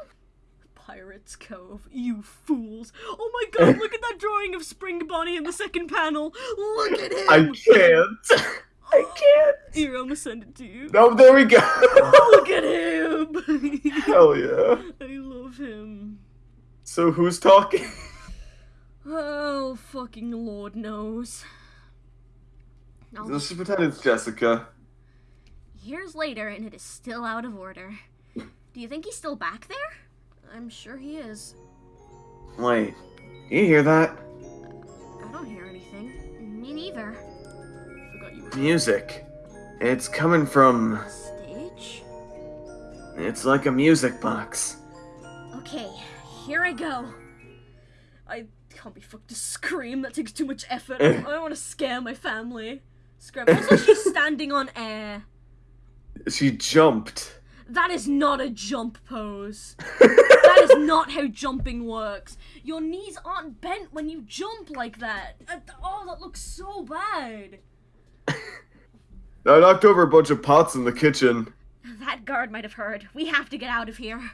Pirates Cove, you fools. Oh my god, look at that drawing of Spring Bonnie in the second panel. Look at him.
I can't. I oh, can't.
Here, I'm gonna send it to you.
No, there we go.
Look at him.
Hell yeah.
I love him.
So who's talking?
Oh, fucking Lord knows. I'll
Let's just pretend it's Jessica.
Years later, and it is still out of order. Do you think he's still back there? I'm sure he is.
Wait, you hear that?
I don't hear anything. Me neither. Forgot you
Music. It's coming from.
stage.
It's like a music box.
Okay, here I go. I can't be fucked to scream. That takes too much effort. Eh. I don't want to scare my family. Scrap. Also, she's standing on air.
She jumped.
That is not a jump pose. that is not how jumping works. Your knees aren't bent when you jump like that. Uh, Oh, that looks so bad.
I knocked over a bunch of pots in the kitchen.
That guard might have heard. We have to get out of here.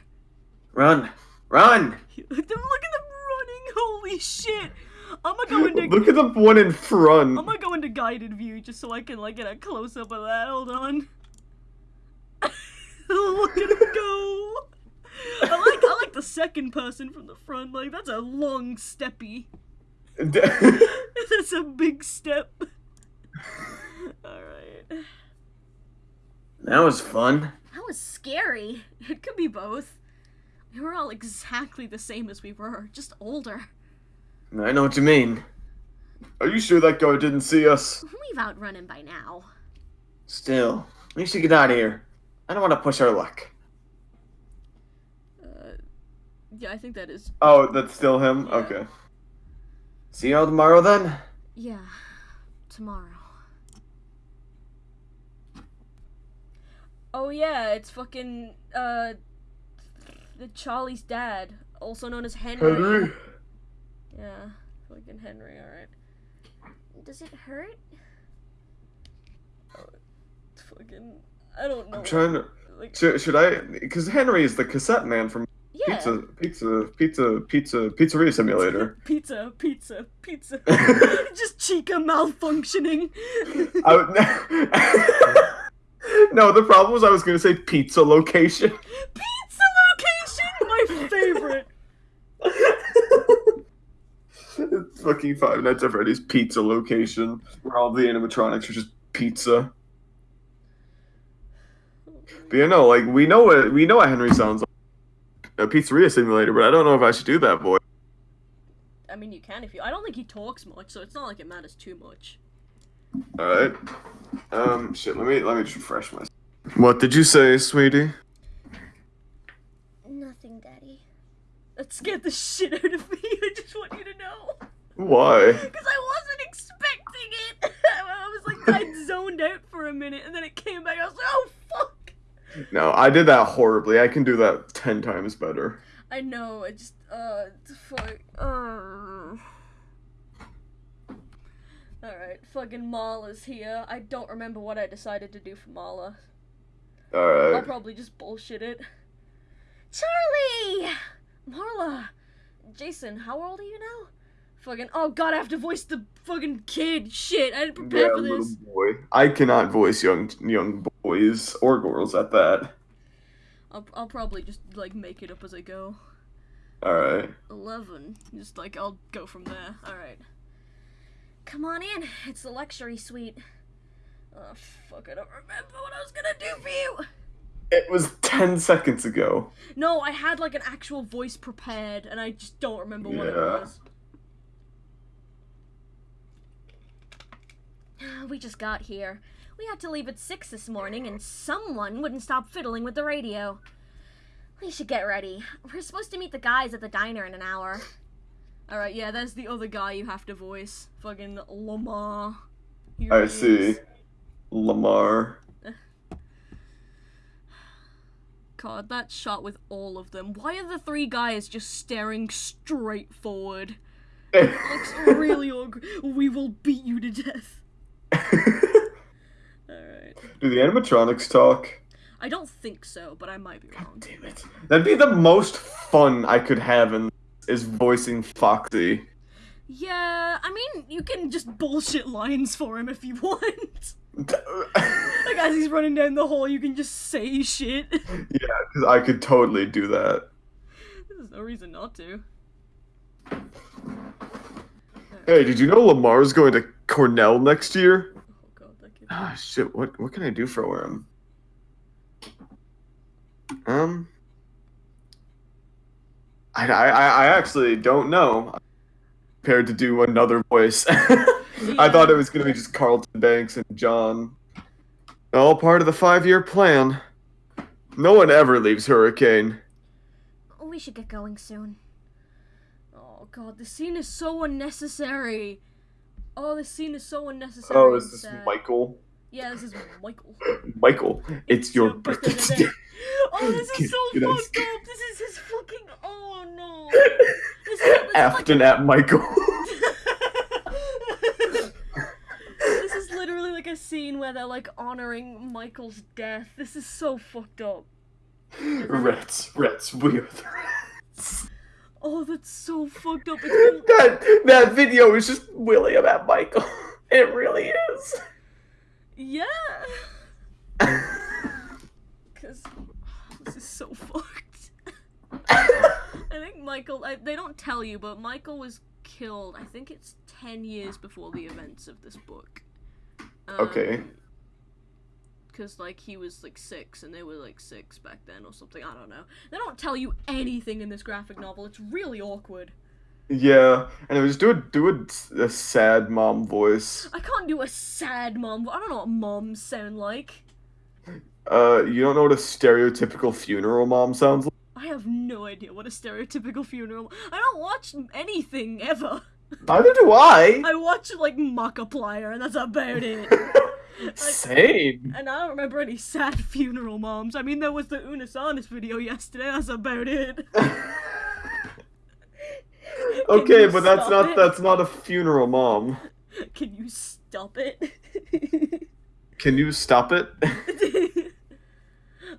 Run! Run!
Look at them running. Holy shit. I'm gonna go into
Look at the one in front.
I'm gonna go into guided view just so I can like get a close up of that. Hold on. Look at him go. I like I like the second person from the front. Like that's a long steppy. That's a big step. Alright.
that was fun.
That was scary. It could be both. We were all exactly the same as we were, just older.
I know what you mean. Are you sure that guy didn't see us?
We've outrun him by now.
Still, we should get out of here. I don't want to push our luck.
Uh, yeah, I think that is.
Oh, that's still him?
Yeah.
Okay. See you all tomorrow then?
Yeah, tomorrow. Oh yeah, it's fucking uh, the Charlie's dad, also known as Henry.
Henry?
Yeah, fucking Henry. All right. Does it hurt? Oh, it's fucking. I don't know.
I'm trying to.
Like,
Should, should I? Because Henry is the cassette man from
yeah.
Pizza, Pizza, Pizza, Pizza, Pizzeria Simulator.
Pizza, pizza, pizza. Just Chica malfunctioning.
I would, no, the problem was I was going to say pizza location.
pizza location, my favorite.
it's fucking Five Nights at Freddy's pizza location, where all the animatronics are just pizza. But you know, like we know what we know what Henry sounds like. A pizzeria simulator, but I don't know if I should do that voice.
I mean, you can if you. I don't think he talks much, so it's not like it matters too much.
All right. Um. Shit. Let me let me just refresh myself. What did you say, sweetie?
Nothing, Daddy. That scared the shit out of me. I just want you to know.
Why?
Because I wasn't expecting it. I was like, I zoned out for a minute, and then it came back. I was like, oh, fuck.
No, I did that horribly. I can do that ten times better.
I know, I just, uh, fuck. Uh... Alright, fucking Marla's here. I don't remember what I decided to do for Marla.
All right.
I'll probably just bullshit it. Charlie! Marla! Jason, how old are you now? Fucking, oh god, I have to voice the fucking kid. Shit, I didn't prepare
Yeah,
for
little
this.
boy. I cannot voice young young boys or girls at that.
I'll, I'll probably just, like, make it up as I go.
Alright.
11. Just like, I'll go from there. Alright. Come on in. It's the luxury suite. Oh, fuck. I don't remember what I was gonna do for you.
It was 10 seconds ago.
No, I had like an actual voice prepared, and I just don't remember what it
Yeah.
was. We just got here. We had to leave at 6 this morning, and someone wouldn't stop fiddling with the radio. We should get ready. We're supposed to meet the guys at the diner in an hour. Alright, yeah, that's the other guy you have to voice. Fucking Lamar. Here
I see.
is.
Lamar.
God, that shot with all of them. Why are the three guys just staring straight forward? It Looks really awkward. We will beat you to death. Alright.
Do the animatronics talk?
I don't think so, but I might be wrong.
Damn it. That'd be the most fun I could have in is voicing Foxy.
Yeah, I mean, you can just bullshit lines for him if you want. Like, as he's running down the hall, you can just say shit.
Yeah, because I could totally do that.
There's no reason not to.
Hey, did you know Lamar's going to Cornell next year?
Oh
shit. What what can I do for him? Um, I I I actually don't know. I'm prepared to do another voice. I thought it was gonna be just Carlton Banks and John. All part of the five-year plan. No one ever leaves Hurricane.
We should get going soon. Oh god, the scene is so unnecessary. Oh, this scene is so unnecessary.
Oh, is this
sad.
Michael?
Yeah, this is Michael.
Michael, it's your
your
birthday
birthday
today.
Oh, this is so fucked up. This is his fucking. Oh no. This is, this is like
at Michael.
this is literally like a scene where they're like honoring Michael's death. This is so fucked up.
Rats, rats, we are the rats.
Oh, that's so fucked up. Been,
That that video is just William at Michael. It really is.
yeah. Cause this is so fucked. I think Michael. I, they don't tell you, but Michael was killed. I think it's ten years before the events of this book. Um,
Okay.
Because like he was like six, and they were like six back then, or something. I don't know. They don't tell you anything in this graphic novel. It's really awkward.
Yeah, and it was do a do a, a sad mom voice.
I can't do a sad mom. I don't know what moms sound like.
Uh, you don't know what a stereotypical funeral mom sounds like?
I have no idea what a stereotypical funeral. I don't watch anything ever.
Neither do I.
I watch like Markiplier, and that's about it.
Same.
And I don't remember any sad funeral moms. I mean, there was the Unus Annus video yesterday. That's about it.
Okay, but that's not
it?
that's not a funeral mom.
Can you stop it?
Can you stop it?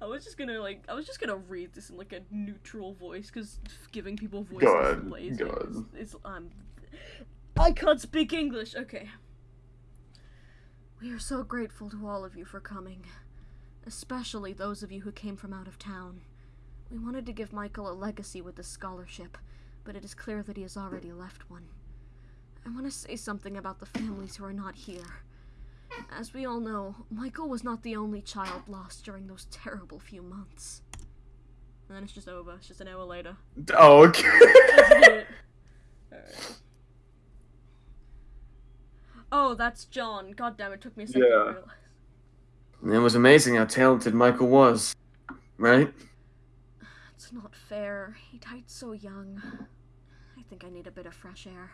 I was just gonna like I was just gonna read this in like a neutral voice because giving people voices is lazy.
go ahead.
It's, it's um I can't speak English. Okay. We are so grateful to all of you for coming, especially those of you who came from out of town. We wanted to give Michael a legacy with this scholarship, but it is clear that he has already left one. I want to say something about the families who are not here. As we all know, Michael was not the only child lost during those terrible few months. And then it's just over. It's just an hour later.
Oh, okay.
That's it. Alright. Oh, that's John. God damn it, took me a second to
Yeah.
realize.
It was amazing how talented Michael was, right?
It's not fair. He died so young. I think I need a bit of fresh air.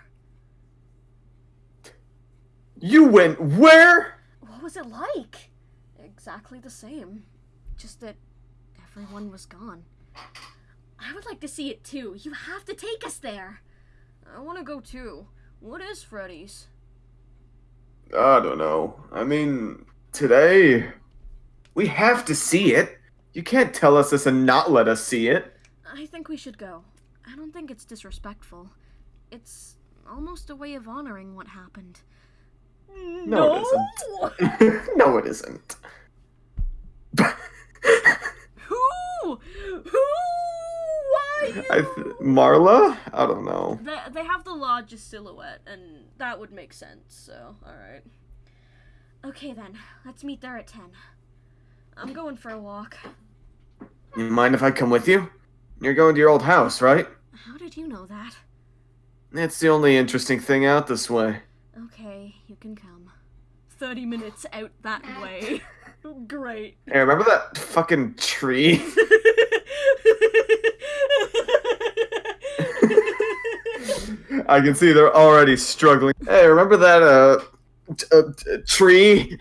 You went where?
What was it like? Exactly the same. Just that everyone was gone. I would like to see it too. You have to take us there. I want to go too. What is Freddy's?
I don't know. I mean, today we have to see it. You can't tell us this and not let us see it.
I think we should go. I don't think it's disrespectful. It's almost a way of honoring what happened.
No, it isn't. no, it isn't.
Who? Who?
I th- Marla? I don't know.
They, they have the largest silhouette, and that would make sense, so, alright. Okay then, let's meet there at 10. I'm going for a walk.
You mind if I come with you? You're going to your old house, right?
How did you know that?
It's the only interesting thing out this way.
Okay, you can come. 30 minutes out that way. Great.
Hey, remember that fucking tree? I can see they're already struggling. Hey, remember that uh, t- uh t- tree?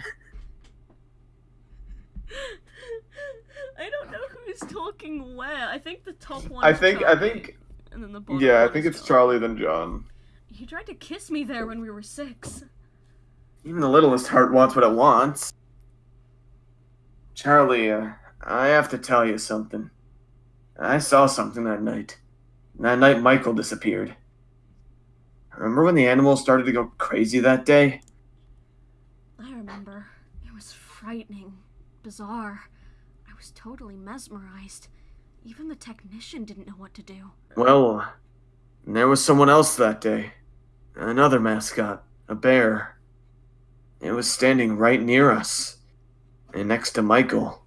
I don't know who's talking where. I think the top one.
I think I think
And then the bottom
yeah, I think it's Charlie then John.
He tried to kiss me there when we were six.
Even the littlest heart wants what it wants. Charlie, uh, I have to tell you something. I saw something that night. That night Michael disappeared. Remember when the animals started to go crazy that day?
I remember. It was frightening, bizarre. I was totally mesmerized. Even the technician didn't know what to do.
Well, there was someone else that day. Another mascot, a bear. It was standing right near us, and next to Michael.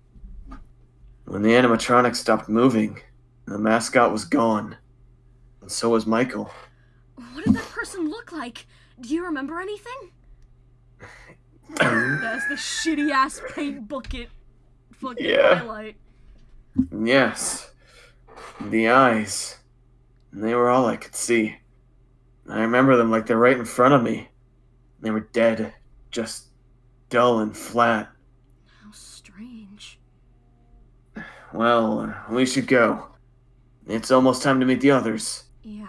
When the animatronic stopped moving, the mascot was gone. And so was Michael.
What did that person look like? Do you remember anything? There's the shitty ass paint bucket fucking
Yeah.
highlight.
yes. The eyes. They were all I could see. I remember them like they're right in front of me. They were dead, just dull and flat.
How strange.
Well, we should go. It's almost time to meet the others.
Yeah.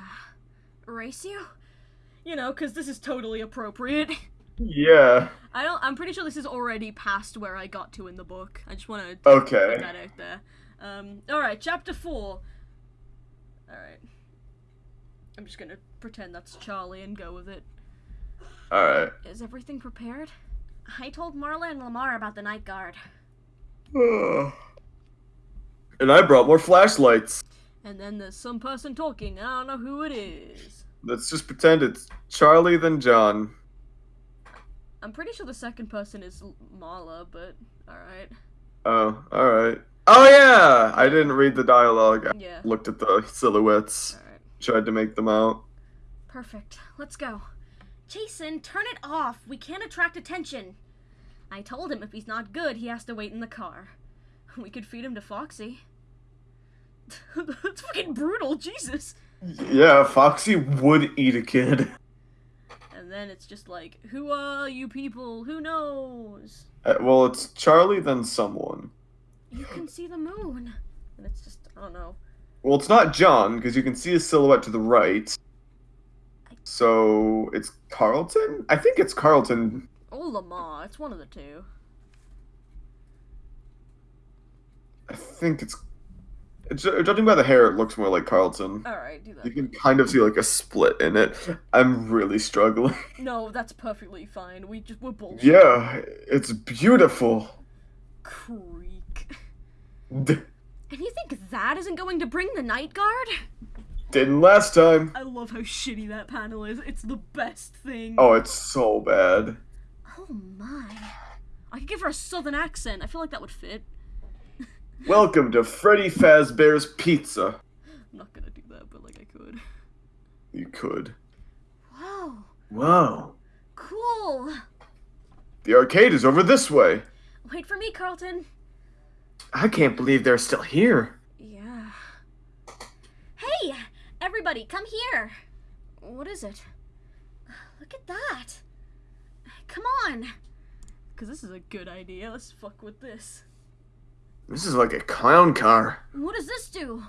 Race you? You know, because this is totally appropriate.
Yeah.
I don't. I'm pretty sure this is already past where I got to in the book. I just want to
Okay.
put that out there. Um. All right, chapter four. All right. I'm just gonna pretend that's Charlie and go with it.
Alright.
Is everything prepared? I told Marla and Lamar about the night guard,
and I brought more flashlights.
and then there's some person talking. I don't know who it is.
Let's just pretend it's Charlie then John.
I'm pretty sure the second person is Marla, but all right.
Oh, alright. Oh yeah! I didn't read the dialogue. I
Yeah.
looked at the silhouettes,
right.
tried to make them out.
Perfect. Let's go. Jason, turn it off. We can't attract attention. I told him if he's not good, he has to wait in the car. We could feed him to Foxy. That's fucking brutal, Jesus.
Yeah, Foxy would eat a kid.
And then it's just like, who are you people? Who knows?
Uh, well, it's Charlie then someone.
You can see the moon. And it's just, I don't know.
Well, it's not John, because you can see his silhouette to the right. So, it's Carlton? I think it's Carlton.
Oh, Lamar. It's one of the two.
I think it's. Ju- uh, Judging by the hair, it looks more like Carlton.
Alright, do that.
You can kind of see like a split in it. I'm really struggling.
No, that's perfectly fine. We just, we're bullshit.
Yeah, it's beautiful.
Creak.
D-
And you think that isn't going to bring the night guard?
didn't last time.
I love how shitty that panel is. It's the best thing.
Oh, it's so bad.
Oh my. I could give her a southern accent. I feel like that would fit.
Welcome to Freddy Fazbear's Pizza.
I'm not gonna do that, but like I could.
You could.
Wow.
Wow.
Cool.
The arcade is over this way.
Wait for me, Carlton.
I can't believe they're still here.
Yeah. Hey, everybody, come here. What is it? Look at that. Come on. Because this is a good idea. Let's fuck with this.
This is like a clown car.
What does this do?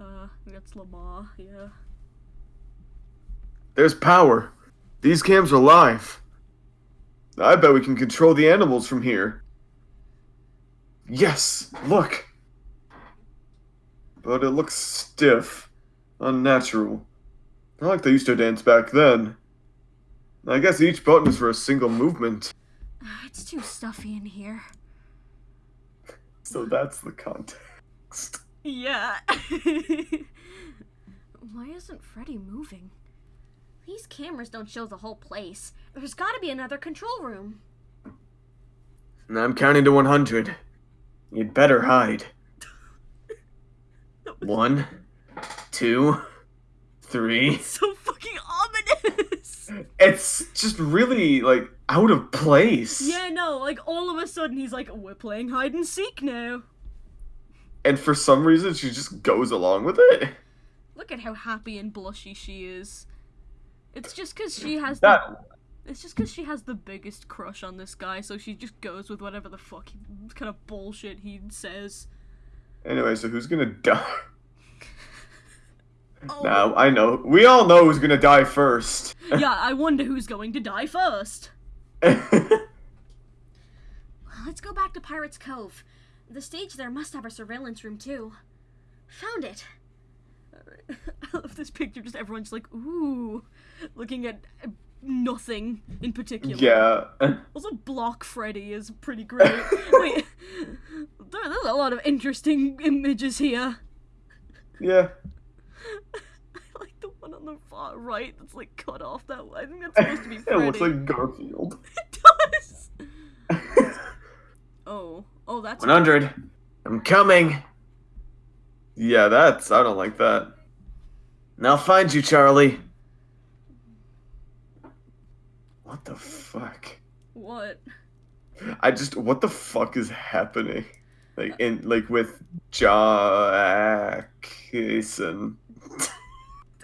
Uh, that's Lamar, yeah.
There's power. These cams are live. I bet we can control the animals from here. Yes, look. But it looks stiff, unnatural. Not like they used to dance back then. I guess each button is for a single movement.
It's too stuffy in here.
So that's the context.
Yeah. Why isn't Freddy moving? These cameras don't show the whole place. There's gotta be another control room.
I'm counting to 100. You'd better hide. One, two, three.
So fucking ominous!
It's just really, like, out of place.
yeah, no, like all of a sudden he's like, we're playing hide and seek now.
And for some reason, she just goes along with it.
Look at how happy and blushy she is. It's just because she has the
That.
It's just because she has the biggest crush on this guy, so she just goes with whatever the fuck he, kind of bullshit he says.
Anyway, so who's gonna die?
Oh,
Now, I know. We all know who's gonna die first.
yeah, I wonder who's going to die first. Let's go back to Pirate's Cove. The stage there must have a surveillance room too. Found it. I love this picture. Just everyone's like, ooh, looking at uh, nothing in particular.
yeah.
Also, Block Freddy is pretty great. Wait, there's a lot of interesting images here.
Yeah.
I like the one on the far right that's like cut off that way. I think that's supposed to be
It looks like Garfield.
it does. Oh, oh, that's
100. I'm coming. Yeah, that's. I don't like that. And I'll find you, Charlie. What the fuck?
what?
I just. What the fuck is happening? Like, uh in. Like, with Jack Jackson.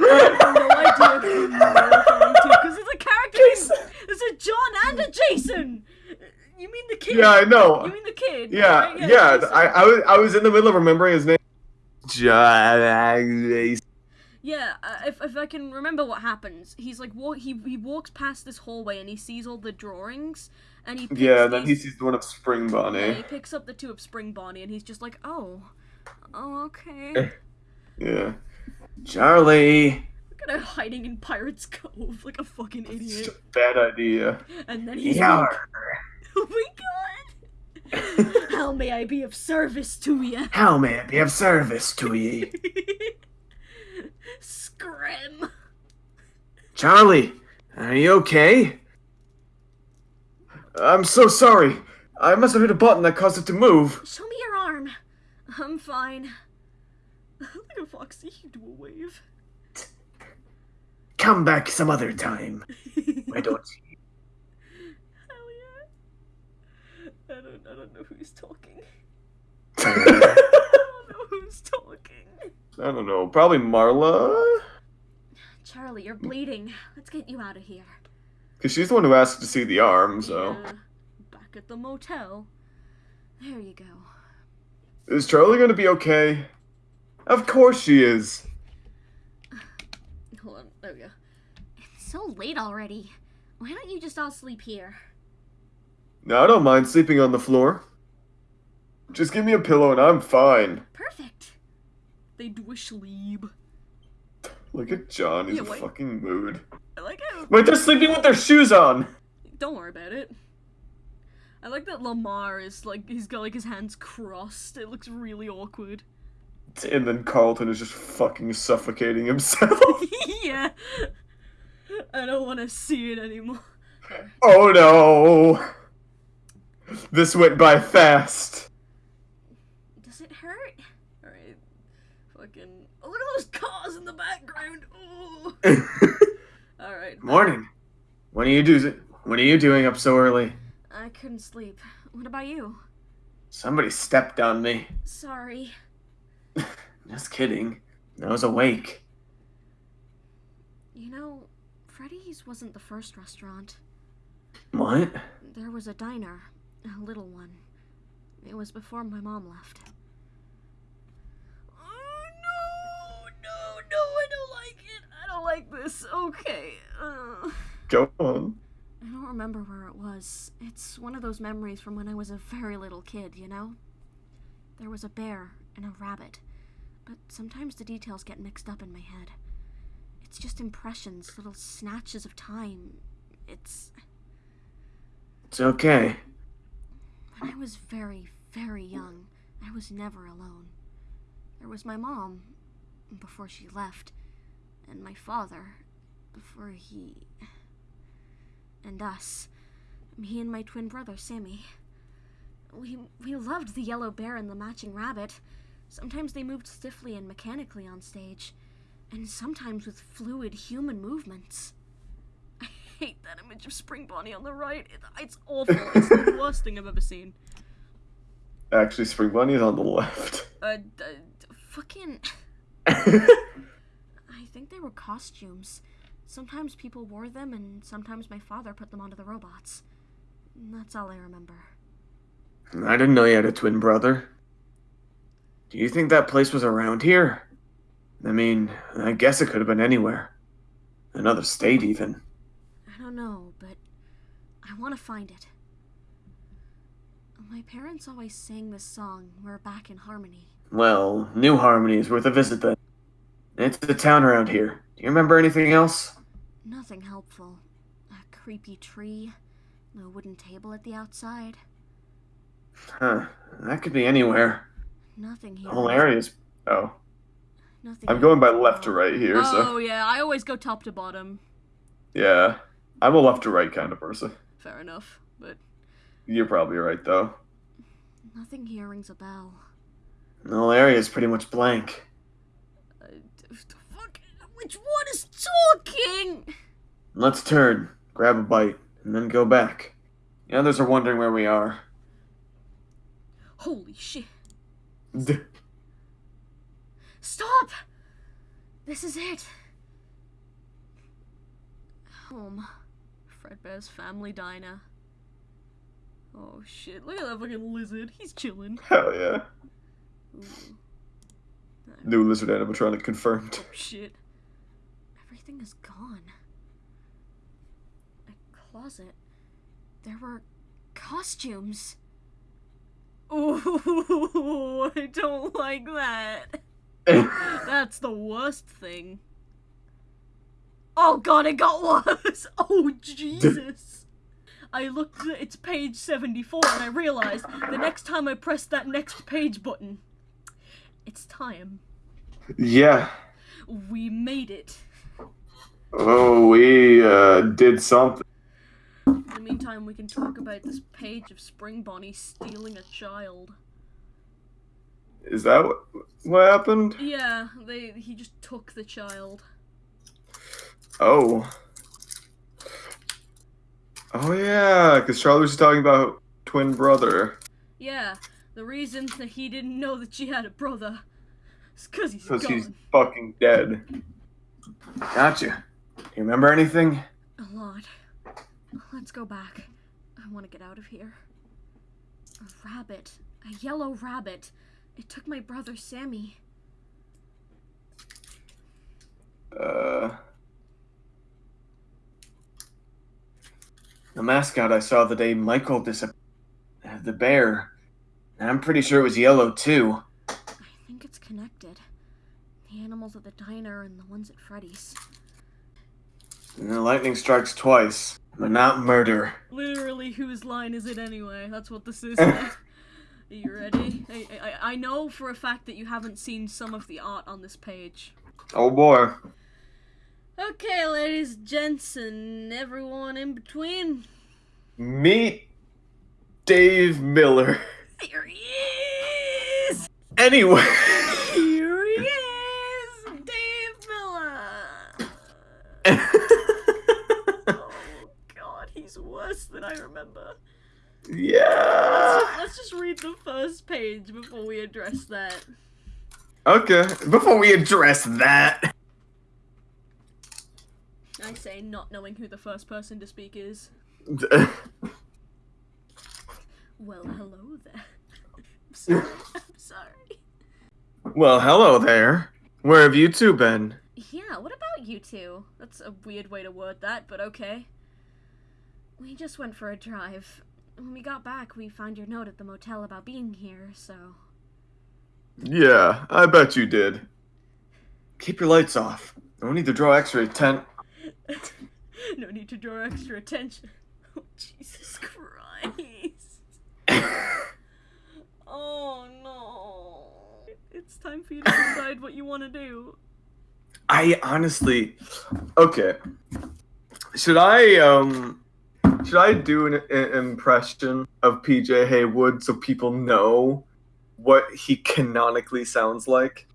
I have no idea who you're referring to because it's a character.
Jason.
Named, a John and a Jason. You mean the kid?
Yeah, I know.
You mean the kid?
Yeah,
right?
yeah.
Jason.
I, I was I was in the middle of remembering his name. John Jason.
Yeah, uh, if, if I can remember what happens, he's like he he walks past this hallway and he sees all the drawings and he picks
Yeah, and then he sees the one of Spring
yeah,
Bonnie.
he picks up the two of Spring Bonnie and he's just like, oh, oh okay.
Yeah. Charlie.
Look at hiding in Pirates Cove like a fucking
Such
idiot.
a bad idea.
And then he's
Yeah.
like, oh my god, how may I be of service to you?
How may I be of service to ye?
Scrim.
Charlie, are you okay? I'm so sorry. I must have hit a button that caused it to move.
Show me your arm. I'm fine. Look at Foxy, you do a wave.
Come back some other time. Why don't you?
Hell yeah. I don't, I don't know who's talking.
I
I don't know who's talking.
I don't know. Probably Marla?
Charlie, you're bleeding. Let's get you out of here.
Because she's the one who asked to see the arm, so.
Yeah. Back at the motel. There you go.
Is Charlie gonna be okay? Of course she is.
Hold on. There we go. It's so late already. Why don't you just all sleep here?
No, I don't mind sleeping on the floor. Just give me a pillow and I'm fine.
Perfect. They do a sleep.
Look at John, he's
Yeah,
a
wait.
fucking mood.
I like how.
Wait, they're sleeping with their shoes on!
Don't worry about it. I like that Lamar is like he's got like his hands crossed. It looks really awkward.
And then Carlton is just fucking suffocating himself.
yeah. I don't want to see it anymore.
oh no! This went by fast.
Does it hurt? Alright. Fucking. Oh, look at those cars in the background. Alright.
Morning. What are you do? What are you doing up so early?
I couldn't sleep. What about you?
Somebody stepped on me.
Sorry.
Just kidding. I was awake.
You know, Freddy's wasn't the first restaurant.
What?
There was a diner, a little one. It was before my mom left. Oh no, no, no! I don't like it. I don't like this. Okay. Uh,
Go on.
I don't remember where it was. It's one of those memories from when I was a very little kid. You know. There was a bear and a rabbit, but sometimes the details get mixed up in my head. It's just impressions, little snatches of time. It's
It's okay.
When I was very, very young, I was never alone. There was my mom before she left, and my father before he. and us. Me and my twin brother, Sammy. We, we loved the yellow bear and the matching rabbit. Sometimes they moved stiffly and mechanically on stage, and sometimes with fluid human movements. I hate that image of Spring Bonnie on the right. It, it's awful. It's the worst thing I've ever seen.
Actually, Spring Bunny is on the left.
Uh, d- d- fucking. I think they were costumes. Sometimes people wore them, and sometimes my father put them onto the robots. That's all I remember.
I didn't know you had a twin brother. Do you think that place was around here? I mean, I guess it could have been anywhere. Another state, even.
I don't know, but I want to find it. My parents always sang this song, We're Back in Harmony.
Well, New Harmony is worth a visit then. It's the town around here. Do you remember anything else?
Nothing helpful. A creepy tree, a wooden table at the outside.
Huh. That could be anywhere.
Nothing here.
Area's. Oh.
Nothing.
I'm going by left to right here,
Oh
so.
yeah, I always go top to bottom.
Yeah. I'm a left to right kind of person.
Fair enough, but
You're probably right, though.
nothing here rings a bell.
The whole area's pretty much blank.
Uh, fuck, which one is talking?
Let's turn, grab a bite, and then go back. The others are wondering where we are.
Holy shit! Stop! This is it. Home. Fredbear's family diner. Oh shit, look at that fucking lizard. He's chilling.
Hell yeah.
Ooh.
New lizard animatronic confirmed.
Oh shit. Everything is gone. A closet. There were costumes. Ooh, I don't like that. That's the worst thing. Oh god, it got worse! Oh Jesus! I looked at it's page 74 and I realized the next time I press that next page button, it's time.
yeah.
We made it.
Oh, we uh, did something.
In the meantime, we can talk about this page of Spring Bonnie stealing a child.
Is that what, what happened?
Yeah, they he just took the child.
Oh. Oh, yeah, because Charlie was talking about twin brother.
Yeah, the reason that he didn't know that she had a brother is because he's
Because he's fucking dead. Gotcha. Do you remember anything?
A lot. Let's go back. I want to get out of here. A rabbit. A yellow rabbit. It took my brother Sammy.
Uh. The mascot I saw the day Michael disappeared. The bear. I'm pretty sure it was yellow too.
I think it's connected. The animals at the diner and the ones at Freddy's.
And the lightning strikes twice, but not murder.
Literally, whose line is it anyway? That's what this is. Are you ready? I, I, I know for a fact that you haven't seen some of the art on this page.
Oh boy.
Okay, ladies, gents, and everyone in between.
Meet Dave Miller.
Here he is!
Anyway.
Here he is! Dave Miller! Oh god, he's worse than I remember.
yeah.
Let's just read the first page before we address that.
Okay. Before we address that.
I say not knowing who the first person to speak is. Well, hello there. I'm sorry. I'm sorry.
well, hello there. Where have you two been?
Yeah, what about you two? That's a weird way to word that, but okay. We just went for a drive. When we got back, we found your note at the motel about being here, so.
Yeah, I bet you did. Keep your lights off. No need to draw X-ray tent.
no need to draw extra attention. Oh, Jesus Christ. Oh no. It's time time for you to decide what you want to do.
I honestly, okay. Should I um, should I do an, an impression of PJ Heywood so people know what he canonically sounds like?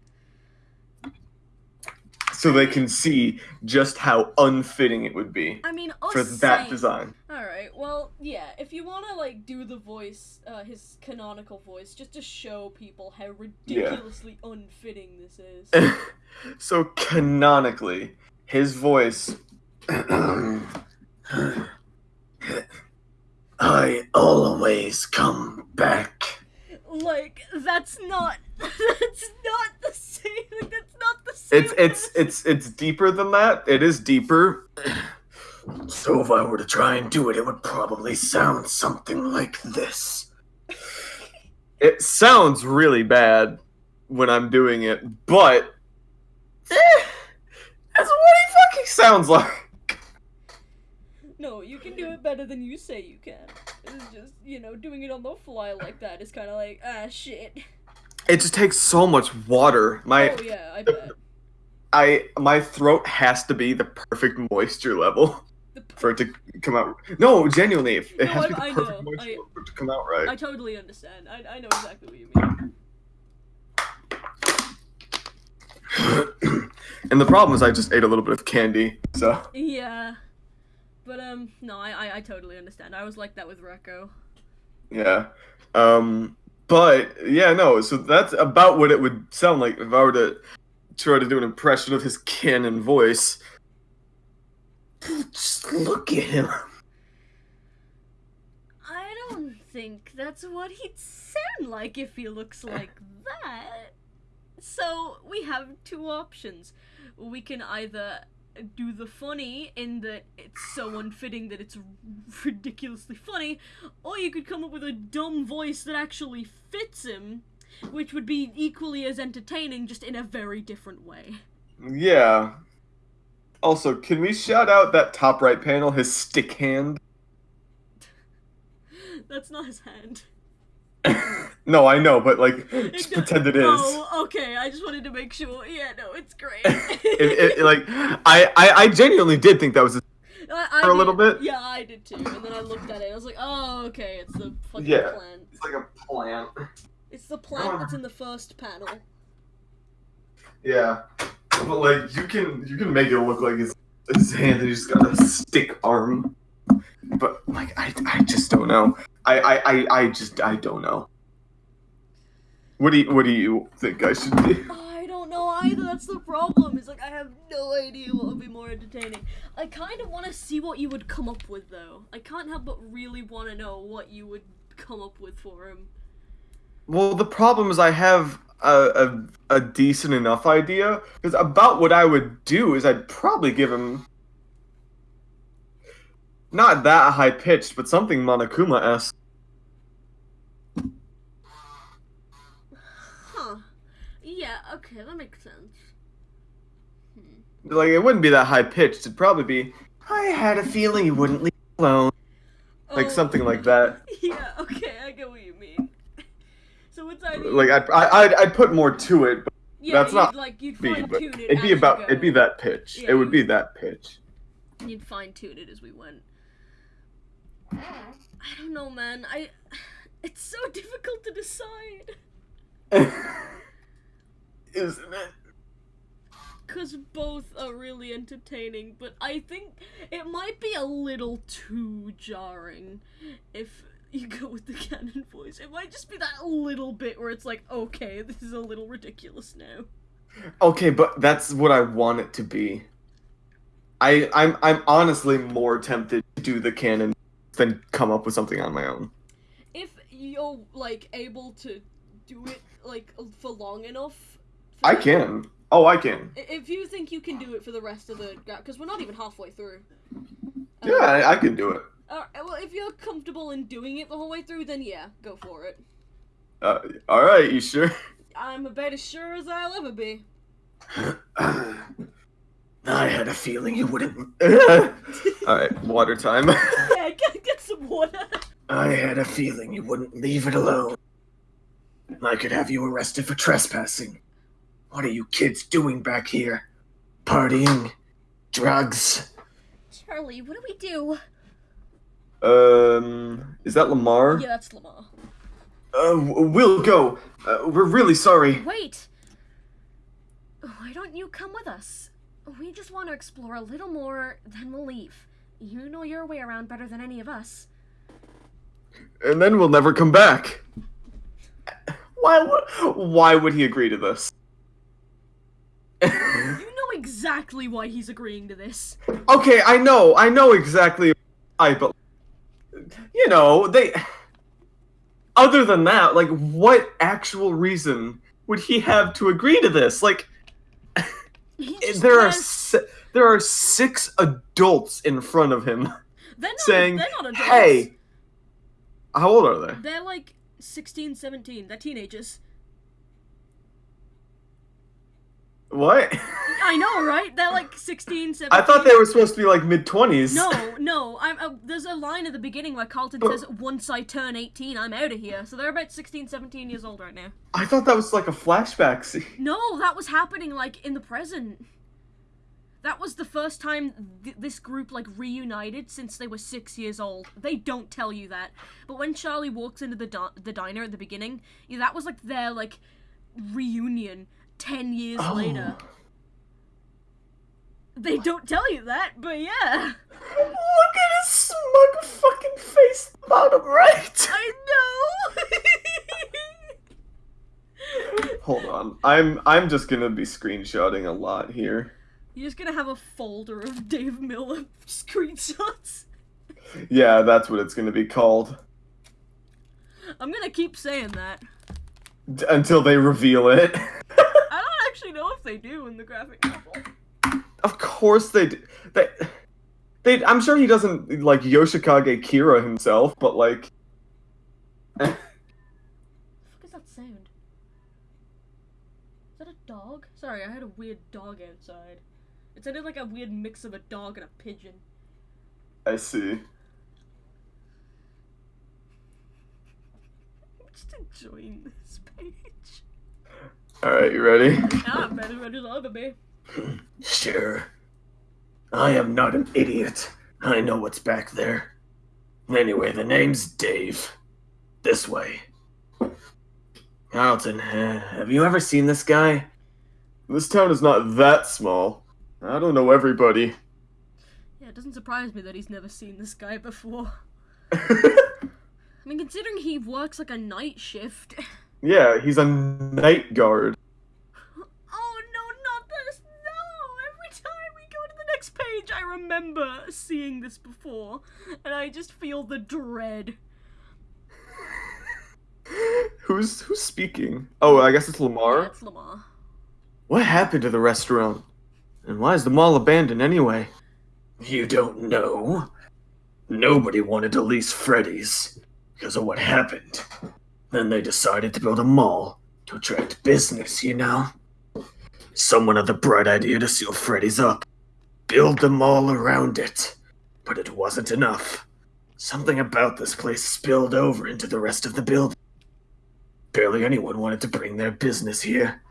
So they can see just how unfitting it would be
I mean, us
for that design.
All right. Well, yeah. If you want to like do the voice, uh, his canonical voice, just to show people how ridiculously unfitting this is.
so canonically, his voice. I always come back.
like that's not. That's not the same. Like, that's not the same.
It's it's it's it's deeper than that. It is deeper. So if I were to try and do it, it would probably sound something like this. It sounds really bad when I'm doing it, but eh, that's what he fucking sounds like.
Can do it better than you say you can. It's just you know doing it on the fly like that is kind of like ah shit.
It just takes so much water. My
oh yeah, I bet.
I my throat has to be the perfect moisture level for it to come out. No, genuinely, it
No,
has to be
I-
the
I
perfect
know.
moisture
I-
level for it to come out right.
I totally understand. I, I know exactly what you mean.
and the problem is, I just ate a little bit of candy, so
Yeah. But um no, I, I I totally understand. I was like that with Rekko.
yeah. Um, but yeah, no. So that's about what it would sound like if I were to try to do an impression of his canon voice. Just look at him.
I don't think that's what he'd sound like if he looks like that. So we have two options. We can either do the funny in that it's so unfitting that it's ridiculously funny, or you could come up with a dumb voice that actually fits him, which would be equally as entertaining, just in a very different way.
Yeah. Also, can we shout out that top right panel, his stick hand?
That's not his hand.
no, I know, but like, just
Except-
pretend it is.
Oh, okay. I just wanted to make sure. Yeah, no, it's great.
It, it, like, I, I, I genuinely did think that was. His,
I, I
for a
did-
little bit?
Yeah, I did too. And then I looked at it. I was like, oh, okay, it's the fucking
Yeah.
plant.
it's like a plant.
It's the plant that's in the first panel.
Yeah, but like, you can, you can make it look like his, his hand, and he's got a stick arm. But like, I, I just don't know. I, I, I, I just, I don't know. What do you, what do you think I should do?
I don't know either. That's the problem. It's like I have no idea what would be more entertaining. I kind of want to see what you would come up with, though. I can't help but really want to know what you would come up with for him.
Well, the problem is I have a, a, a decent enough idea because about what I would do is I'd probably give him not that high pitched, but something Monokuma esque.
Huh. Yeah. Okay, that makes sense. Hmm.
Like it wouldn't be that high pitched. It'd probably be. I had a feeling you wouldn't leave me alone. Like
Oh,
something like that.
Yeah. Okay, I get what you mean. So it's either
Like I'd I, I'd, I'd put more to it, but
yeah,
that's not
like you'd
be,
fine tune it.
it'd be about
go.
it'd be that pitch.
Yeah,
it would be that pitch.
You'd fine tune it as we went. I don't know, man. I. It's so difficult to decide.
Isn't it?
Because both are really entertaining, but I think it might be a little too jarring if you go with the canon voice. It might just be that little bit where it's like, okay, this is a little ridiculous now.
Okay, but that's what I want it to be. I I'm I'm honestly more tempted to do the canon than come up with something on my own.
If you're, like, able to do it, like, for long enough. for
I can. Oh, I can.
If you think you can do it for the rest of the. Because we're not even halfway through. Um,
Yeah, I, I can do it.
Uh, well, if you're comfortable in doing it the whole way through, then yeah, go for it.
Uh, all right, you sure?
I'm about as sure as I'll ever be.
I had a feeling you wouldn't. all right, water time.
Yeah, get, get some water.
I had a feeling you wouldn't leave it alone. I could have you arrested for trespassing.
What are you kids doing back here? Partying? Drugs?
Charlie, what do we do?
Um, is that Lamar?
Yeah, that's Lamar.
Uh, we'll go. Uh, we're really sorry.
Wait! Why don't you come with us? We just want to explore a little more, then we'll leave. You know your way around better than any of us.
And then we'll never come back. Why would, why would he agree to this?
You know exactly why he's agreeing to this.
okay, I know, I know exactly why, but you know, they other than that, like what actual reason would he have to agree to this? Like there are si- there are six adults in front of him
they're not,
saying,
not adults.
"Hey, how old are they?"
They're like 16, 17. They're teenagers.
What?
I know, right? They're like 16, 17.
I thought they were supposed to be like mid twenties.
No, no. I'm, uh, there's a line at the beginning where Carlton says, Once I turn 18, I'm out of here. So they're about 16, 17 years old right now.
I thought that was like a flashback scene.
No, that was happening like in the present. That was the first time th- this group like reunited since they were six years old. They don't tell you that, but when Charlie walks into the di- the diner at the beginning, yeah, that was like their like reunion ten years
Oh.
later. They don't tell you that, but yeah,
Look at his smug fucking face bottom right.
I know.
Hold on. I'm I'm just gonna be screenshotting a lot here.
You're just gonna have a folder of Dave Miller screenshots.
Yeah, that's what it's gonna be called.
I'm gonna keep saying that.
D- until they reveal it.
I don't actually know if they do in the graphic novel.
of course they d- they they I'm sure he doesn't like Yoshikage Kira himself, but like eh.
What the fuck is that sound? Is that a dog? Sorry, I had a weird dog outside. It sounded like a weird mix of a dog and a pigeon.
I see.
I'm just enjoying this page.
Alright, you ready?
Ah, better ready love me.
Sure. I am not an idiot. I know what's back there. Anyway, the name's Dave. This way. Carlton, uh, have you ever seen this guy?
This town is not that small. I don't know everybody.
Yeah, it doesn't surprise me that he's never seen this guy before. I mean, considering he works like a night shift.
yeah, he's a night guard.
Oh no, not this! No! Every time we go to the next page, I remember seeing this before, and I just feel the dread.
Who's who's speaking? Oh, I guess it's Lamar.
That's Lamar.
What happened to the restaurant? And why is the mall abandoned anyway? You don't know. Nobody wanted to lease Freddy's because of what happened. Then they decided to build a mall to attract business, you know? Someone had the bright idea to seal Freddy's up, build the mall around it. But it wasn't enough. Something about this place spilled over into the rest of the building. Barely anyone wanted to bring their business here.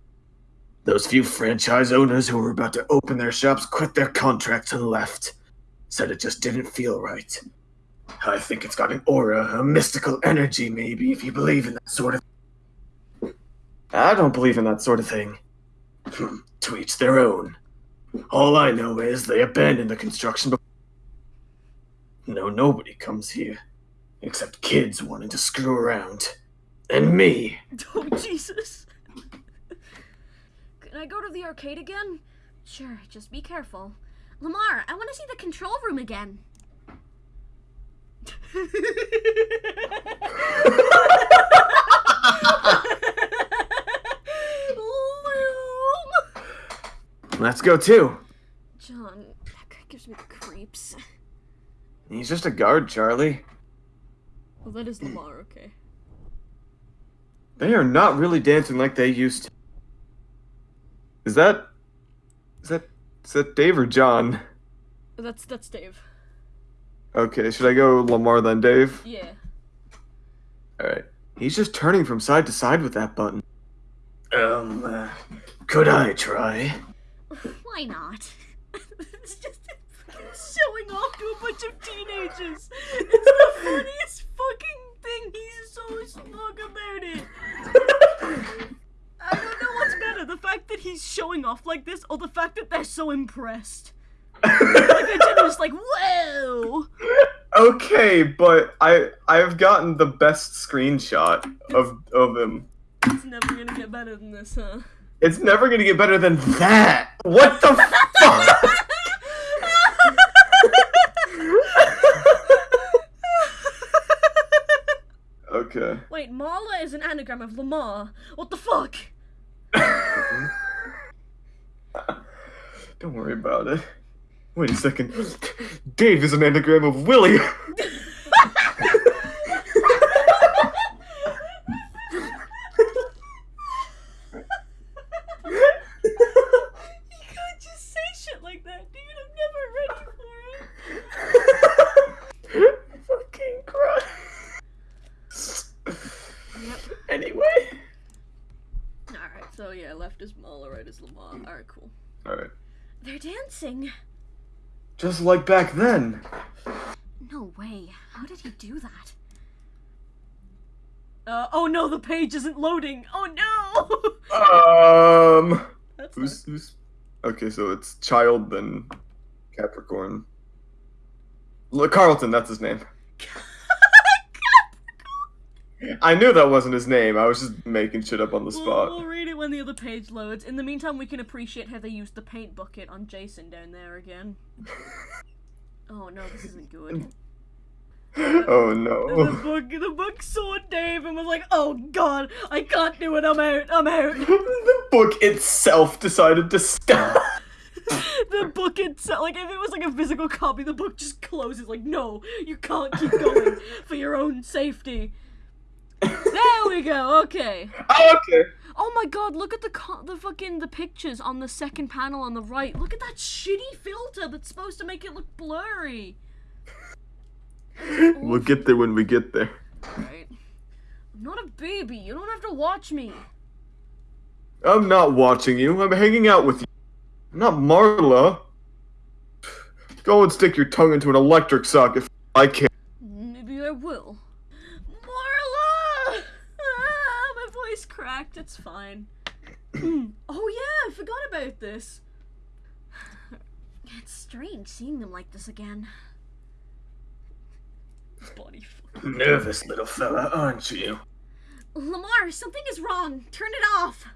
Those few franchise owners who were about to open their shops quit their contracts and left. Said it just didn't feel right. I think it's got an aura, a mystical energy, maybe, if you believe in that sort of.
I don't believe in that sort of thing.
Hmm, to each their own. All I know is they abandoned the construction. No, nobody comes here, except kids wanting to screw around, and me.
Oh, Jesus. Can I go to the arcade again? Sure, just be careful. Lamar, I want to see the control room again.
Let's go too.
John, that guy gives me the creeps.
He's just a guard, Charlie.
Well, that is Lamar, okay.
They are not really dancing like they used to. Is that is that is that Dave or John?
That's that's Dave.
Okay, should I go Lamar then Dave?
Yeah.
Alright. He's just turning from side to side with that button.
Um, uh, Could I try?
Why not? it's just showing off to a bunch of teenagers. It's the funniest fucking thing. He's so smug about it. I don't know what's better, the fact that he's showing off like this, or the fact that they're so impressed. like they're just like, whoa!
Okay, but I I've gotten the best screenshot of of him.
It's never gonna get better than this, huh?
It's never gonna get better than that. What the fuck? okay.
Wait, Marla is an anagram of Lamar. What the fuck? Mm-hmm.
Don't worry about it. Wait a second. Dave is an anagram of Willie.
You can't just say shit like that, dude. I'm never ready for it.
Fucking Christ. Anyway.
Alright, so yeah, left is Marla, right is Lamar. Alright, cool.
Alright.
They're dancing.
Just like back then.
No way. How did he do that? Uh, oh no, the page isn't loading. Oh no!
Um.
That's
Who's who's? Okay, so it's Child then Capricorn. L- Carlton, that's his name. I knew that wasn't his name. I was just making shit up on the
We'll,
spot.
we'll read it when the other page loads. In the meantime, we can appreciate how they used the paint bucket on Jason down there again. Oh no, this isn't good.
oh no.
The book, the book saw Dave and was like, "Oh God, I can't do it. I'm out. I'm out."
the book itself decided to stop.
the book itself, like if it was like a physical copy, the book just closes. Like, no, you can't keep going for your own safety. There we go. Okay.
Oh, okay.
Oh my God! Look at the the fucking the pictures on the second panel on the right. Look at that shitty filter that's supposed to make it look blurry.
We'll get there when we get there.
Right. I'm not a baby. You don't have to watch me.
I'm not watching you. I'm hanging out with you. I'm not Marla. Go and stick your tongue into an electric socket. If I can't.
Maybe I will. Marla! Ah, my It's fine. oh yeah, I forgot about this. It's strange seeing them like this again. Body.
Nervous little fella, aren't you?
Lamar, something is wrong. Turn it off.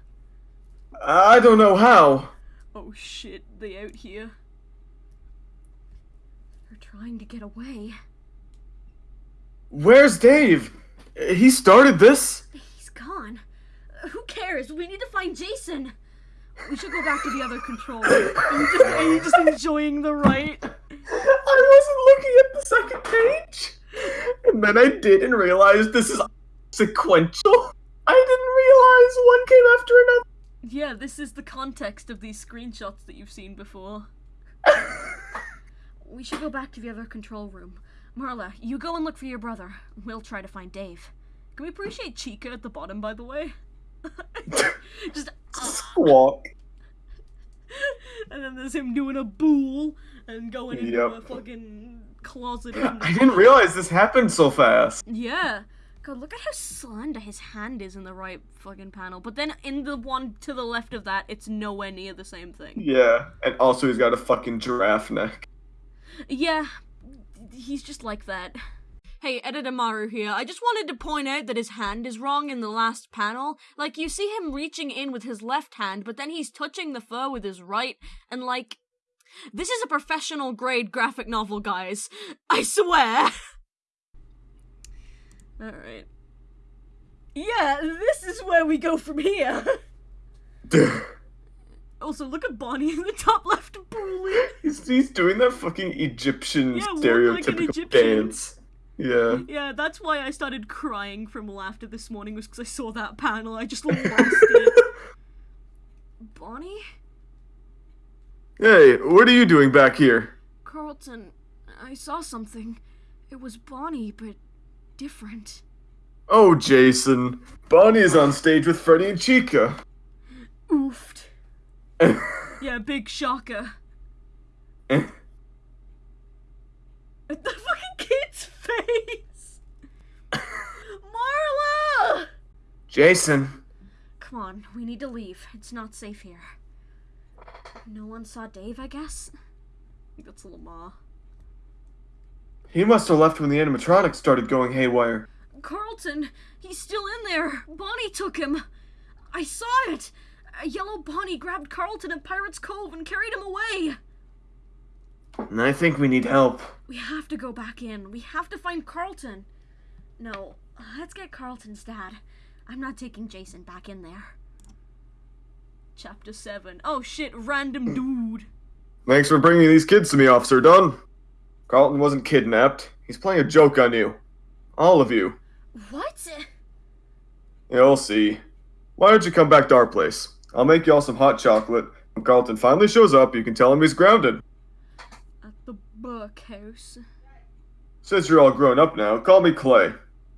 I don't know how.
Oh shit, they out here. They're trying to get away.
Where's Dave? He started this.
He's gone. Who cares? We need to find Jason. We should go back to the other control. Are you just, are you just enjoying the right?
I wasn't looking at the second page. And then I did and realized this is sequential. I didn't realize one came after another.
Yeah, this is the context of these screenshots that you've seen before. We should go back to the other control room. Marla, you go and look for your brother. We'll try to find Dave. Can we appreciate Chica at the bottom, by the way? Just.
Squawk.
and then there's him doing a bool and going into
Yep.
a fucking closet.
I didn't realize this happened so fast.
Yeah. God, look at how slender his hand is in the right fucking panel. But then in the one to the left of that, it's nowhere near the same thing.
Yeah, and also he's got a fucking giraffe neck.
Yeah, he's just like that. Hey, Editor Maru here. I just wanted to point out that his hand is wrong in the last panel. Like, you see him reaching in with his left hand, but then he's touching the fur with his right, and like. This is a professional grade graphic novel, guys. I swear. Alright. Yeah, this is where we go from here. Also, look at Bonnie in the top left bully.
he's, he's doing that fucking Egyptian
Yeah, walk like
stereotypical
Egyptian.
dance. Yeah.
Yeah, that's why I started crying from laughter this morning was because I saw that panel. I just lost it. Bonnie?
Hey, what are you doing back here?
Carlton, I saw something. It was Bonnie, but different.
Oh, Jason. Bonnie is on stage with Freddy and Chica.
Oofed. Yeah, big shocker.
Eh.
the fucking kid's face! Marla!
Jason.
Come on, we need to leave. It's not safe here. No one saw Dave, I guess? I think that's Lamar.
he must have left when the animatronics started going haywire.
Carlton, he's still in there. Bonnie took him. I saw it. A yellow Bonnie grabbed Carlton at Pirates Cove and carried him away.
And I think we need help.
We have to go back in. We have to find Carlton. No, let's get Carlton's dad. I'm not taking Jason back in there. Chapter 7. Oh shit, random hmm. dude.
Thanks for bringing these kids to me, Officer Dunn. Carlton wasn't kidnapped. He's playing a joke on you. All of you.
What?
You'll see. Why don't you come back to our place? I'll make you all some hot chocolate. When Carlton finally shows up, you can tell him he's grounded.
Buckhouse.
Since you're all grown up now, call me Clay.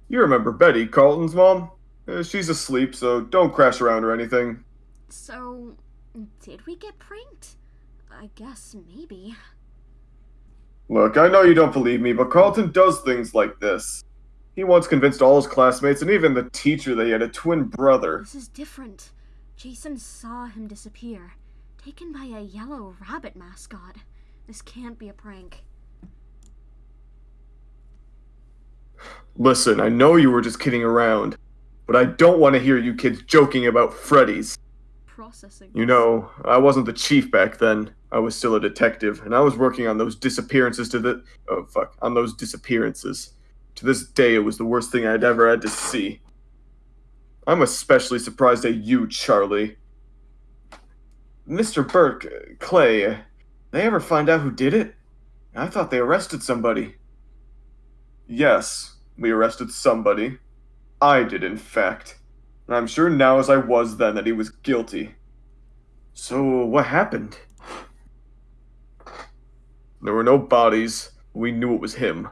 You remember Betty, Carlton's mom? Uh, she's asleep, so don't crash around or anything.
So, did we get pranked? I guess maybe.
Look, I know you don't believe me, but Carlton does things like this. He once convinced all his classmates and even the teacher that he had a twin brother.
This is different. Jason saw him disappear, taken by a yellow rabbit mascot. This can't be a prank.
Listen, I know you were just kidding around, but I don't want to hear you kids joking about Freddy's.
Processing.
You know, I wasn't the chief back then. I was still a detective, and I was working on those disappearances to the. Oh, fuck. On those disappearances. To this day, it was the worst thing I'd ever had to see. I'm especially surprised at you, Charlie. Mr. Burke, Clay, they ever find out who did it? I thought they arrested somebody. Yes, we arrested somebody. I did, in fact. And I'm sure now as I was then that he was guilty. So, what happened? There were no bodies. We knew it was him.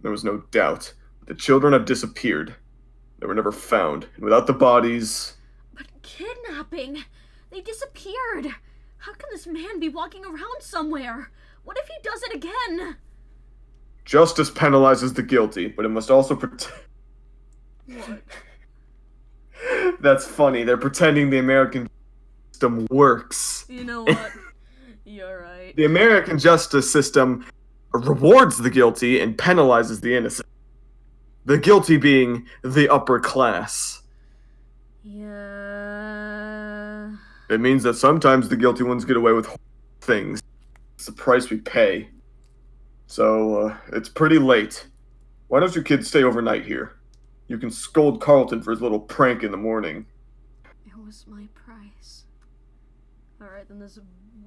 There was no doubt. The children have disappeared. They were never found. And without the bodies.
But kidnapping? They disappeared. How can this man be walking around somewhere? What if he does it again?
Justice penalizes the guilty, but it must also protect.
What?
That's funny. They're pretending the American system works.
You know what? You're right.
The American justice system rewards the guilty and penalizes the innocent. The guilty being the upper class.
Yeah.
It means that sometimes the guilty ones get away with things. It's the price we pay. So, uh, it's pretty late. Why don't you kids stay overnight here? You can scold Carlton for his little prank in the morning.
It was my price. Alright, then there's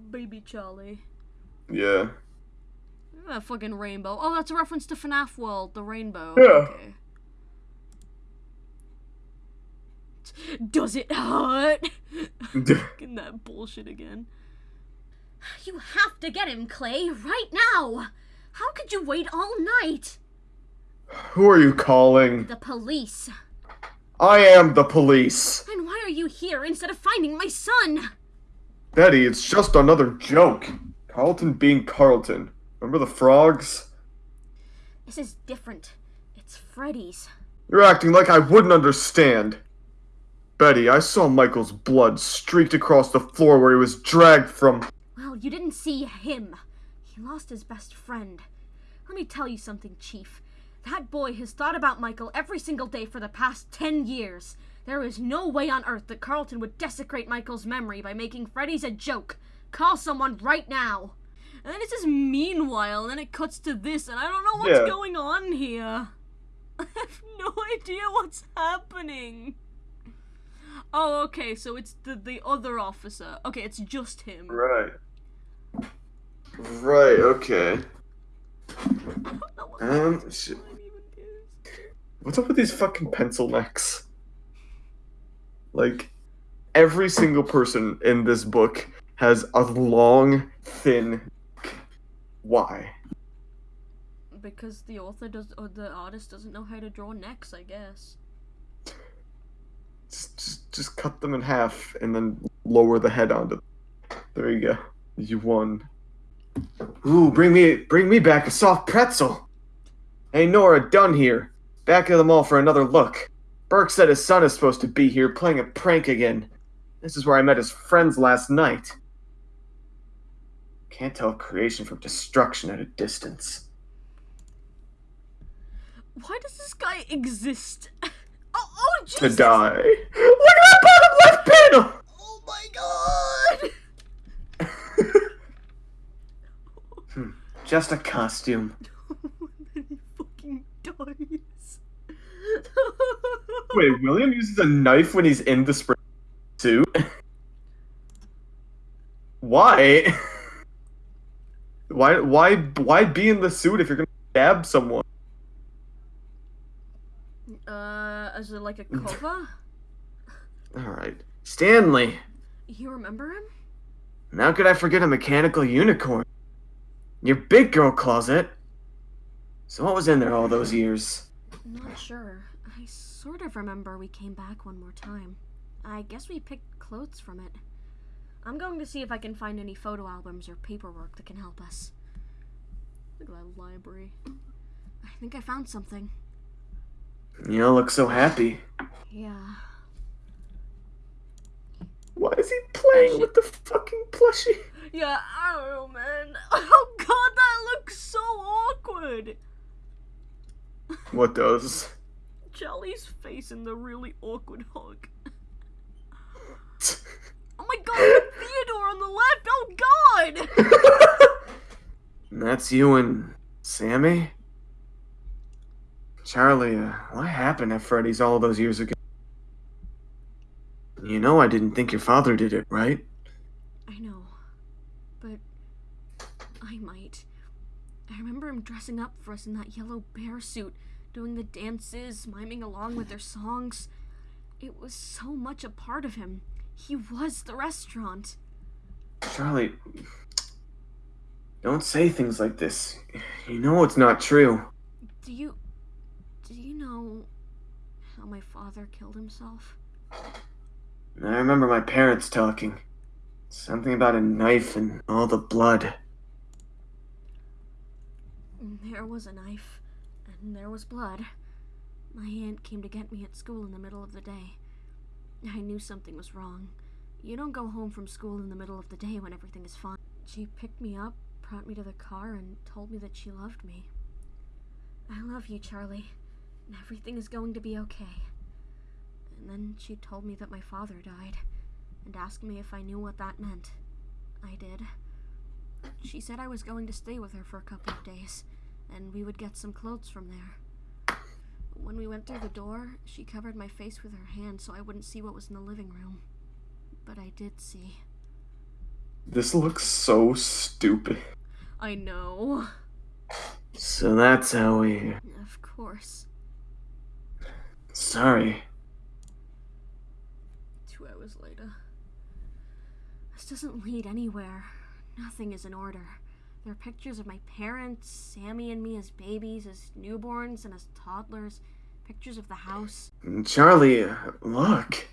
baby Charlie.
Yeah.
That fucking rainbow. Oh, that's a reference to FNAF World, the rainbow.
Yeah.
Okay. Does it hurt? Fucking that bullshit again. You have to get him, Clay, right now! How could you wait all night?
Who are you calling?
The police.
I am the police.
And why are you here instead of finding my son?
Betty, it's just another joke. Carlton being Carlton. Remember the frogs?
This is different. It's Freddy's.
You're acting like I wouldn't understand. Betty, I saw Michael's blood streaked across the floor where he was dragged from.
Well, you didn't see him. He lost his best friend. Let me tell you something, Chief. That boy has thought about Michael every single day for the past ten years. There is no way on earth that Carlton would desecrate Michael's memory by making Freddy's a joke. Call someone right now. And then it says meanwhile, and then it cuts to this, and I don't know what's
Yeah.
going on here. I have no idea what's happening. Oh, okay, so it's the the other officer. Okay, it's just him.
Right. Right, okay.
I don't know what
Um, sh-
line even is.
What's up with these fucking pencil necks? Like, every single person in this book has a long, thin. Why?
Because the author does, or the artist doesn't know how to draw necks, I guess.
Just, just, cut them in half and then lower the head onto them. There you go. You won.
Ooh, bring me bring me back a soft pretzel. Hey Nora, done here. Back of the mall for another look. Burke said his son is supposed to be here playing a prank again. This is where I met his friends last night. Can't tell creation from destruction at a distance.
Why does this guy exist? Oh, oh,
To die.
Look at that bottom left panel!
Oh my god! Hmm.
Just a costume.
he fucking dies.
Wait, William uses a knife when he's in the spring suit? Why? Why why why be in the suit if you're gonna stab someone?
Uh, as a, like a cover?
Alright. Stanley!
You remember him?
And How could I forget a mechanical unicorn? Your big girl closet. So what was in there all those years?
Not sure. I sort of remember we came back one more time. I guess we picked clothes from it. I'm going to see if I can find any photo albums or paperwork that can help us. Look at that library. I think I found something.
You don't look so happy.
Yeah.
Why is he playing with the fucking plushie?
Yeah, I don't know, man. Oh god, that looks so awkward!
What does?
Jelly's face in the really awkward hug. Oh my god, Theodore on the left! Oh god!
And that's you and Sammy? Charlie, uh, what happened at Freddy's all those years ago? You know I didn't think your father did it, right?
I know, but I might. I remember him dressing up for us in that yellow bear suit, doing the dances, miming along with their songs. It was so much a part of him. He was the restaurant.
Charlie, don't say things like this. You know it's not true.
Do you. Do you know how my father killed himself?
I remember my parents talking. Something about a knife and all the blood.
There was a knife, and there was blood. My aunt came to get me at school in the middle of the day. I knew something was wrong. You don't go home from school in the middle of the day when everything is fine. She picked me up, brought me to the car, and told me that she loved me. I love you, Charlie, and everything is going to be okay. And then she told me that my father died, and asked me if I knew what that meant. I did. She said I was going to stay with her for a couple of days, and we would get some clothes from there. When we went through the door, she covered my face with her hand so I wouldn't see what was in the living room. But I did see.
This looks so stupid.
I know.
So that's how we.
Of course.
Sorry.
Two hours later. This doesn't lead anywhere. Nothing is in order. There are pictures of my parents, Sammy and me as babies, as newborns, and as toddlers. Pictures of the house.
Charlie, look.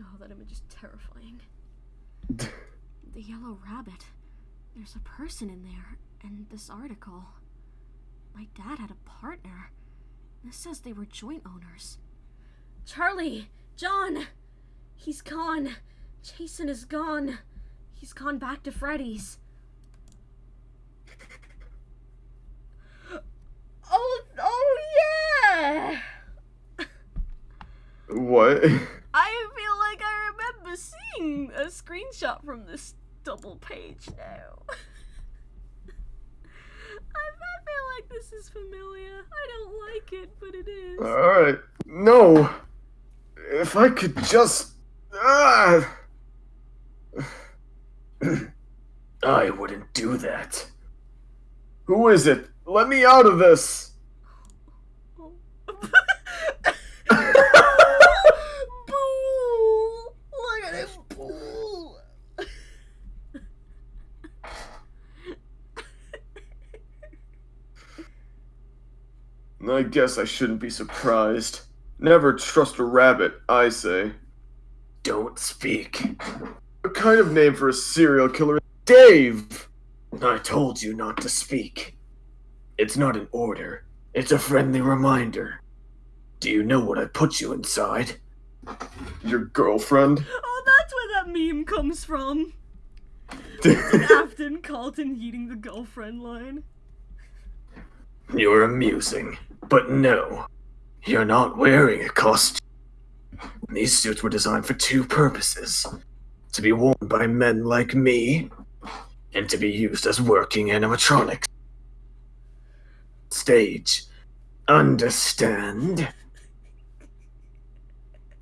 Oh, that image is terrifying. The yellow rabbit. There's a person in there, and this article. My dad had a partner. This says they were joint owners. Charlie! John! He's gone. Jason is gone. He's gone back to Freddy's. Oh, oh yeah!
What?
I feel like I remember seeing a screenshot from this double page now. I, I feel like this is familiar. I don't like it, but it is.
Alright. No. If I could just. Ah!
I wouldn't do that.
Who is it? Let me out of this!
Boo! Look at him, boo!
I guess I shouldn't be surprised. Never trust a rabbit, I say.
Don't speak.
What kind of name for a serial killer? Dave! I told you not to speak. It's not an order, it's a friendly reminder. Do you know what I put you inside? Your girlfriend?
Oh, that's where that meme comes from. Afton Carlton eating the girlfriend line.
You're amusing, but no. You're not wearing a costume. These suits were designed for two purposes to be worn by men like me, and to be used as working animatronics. Stage. Understand?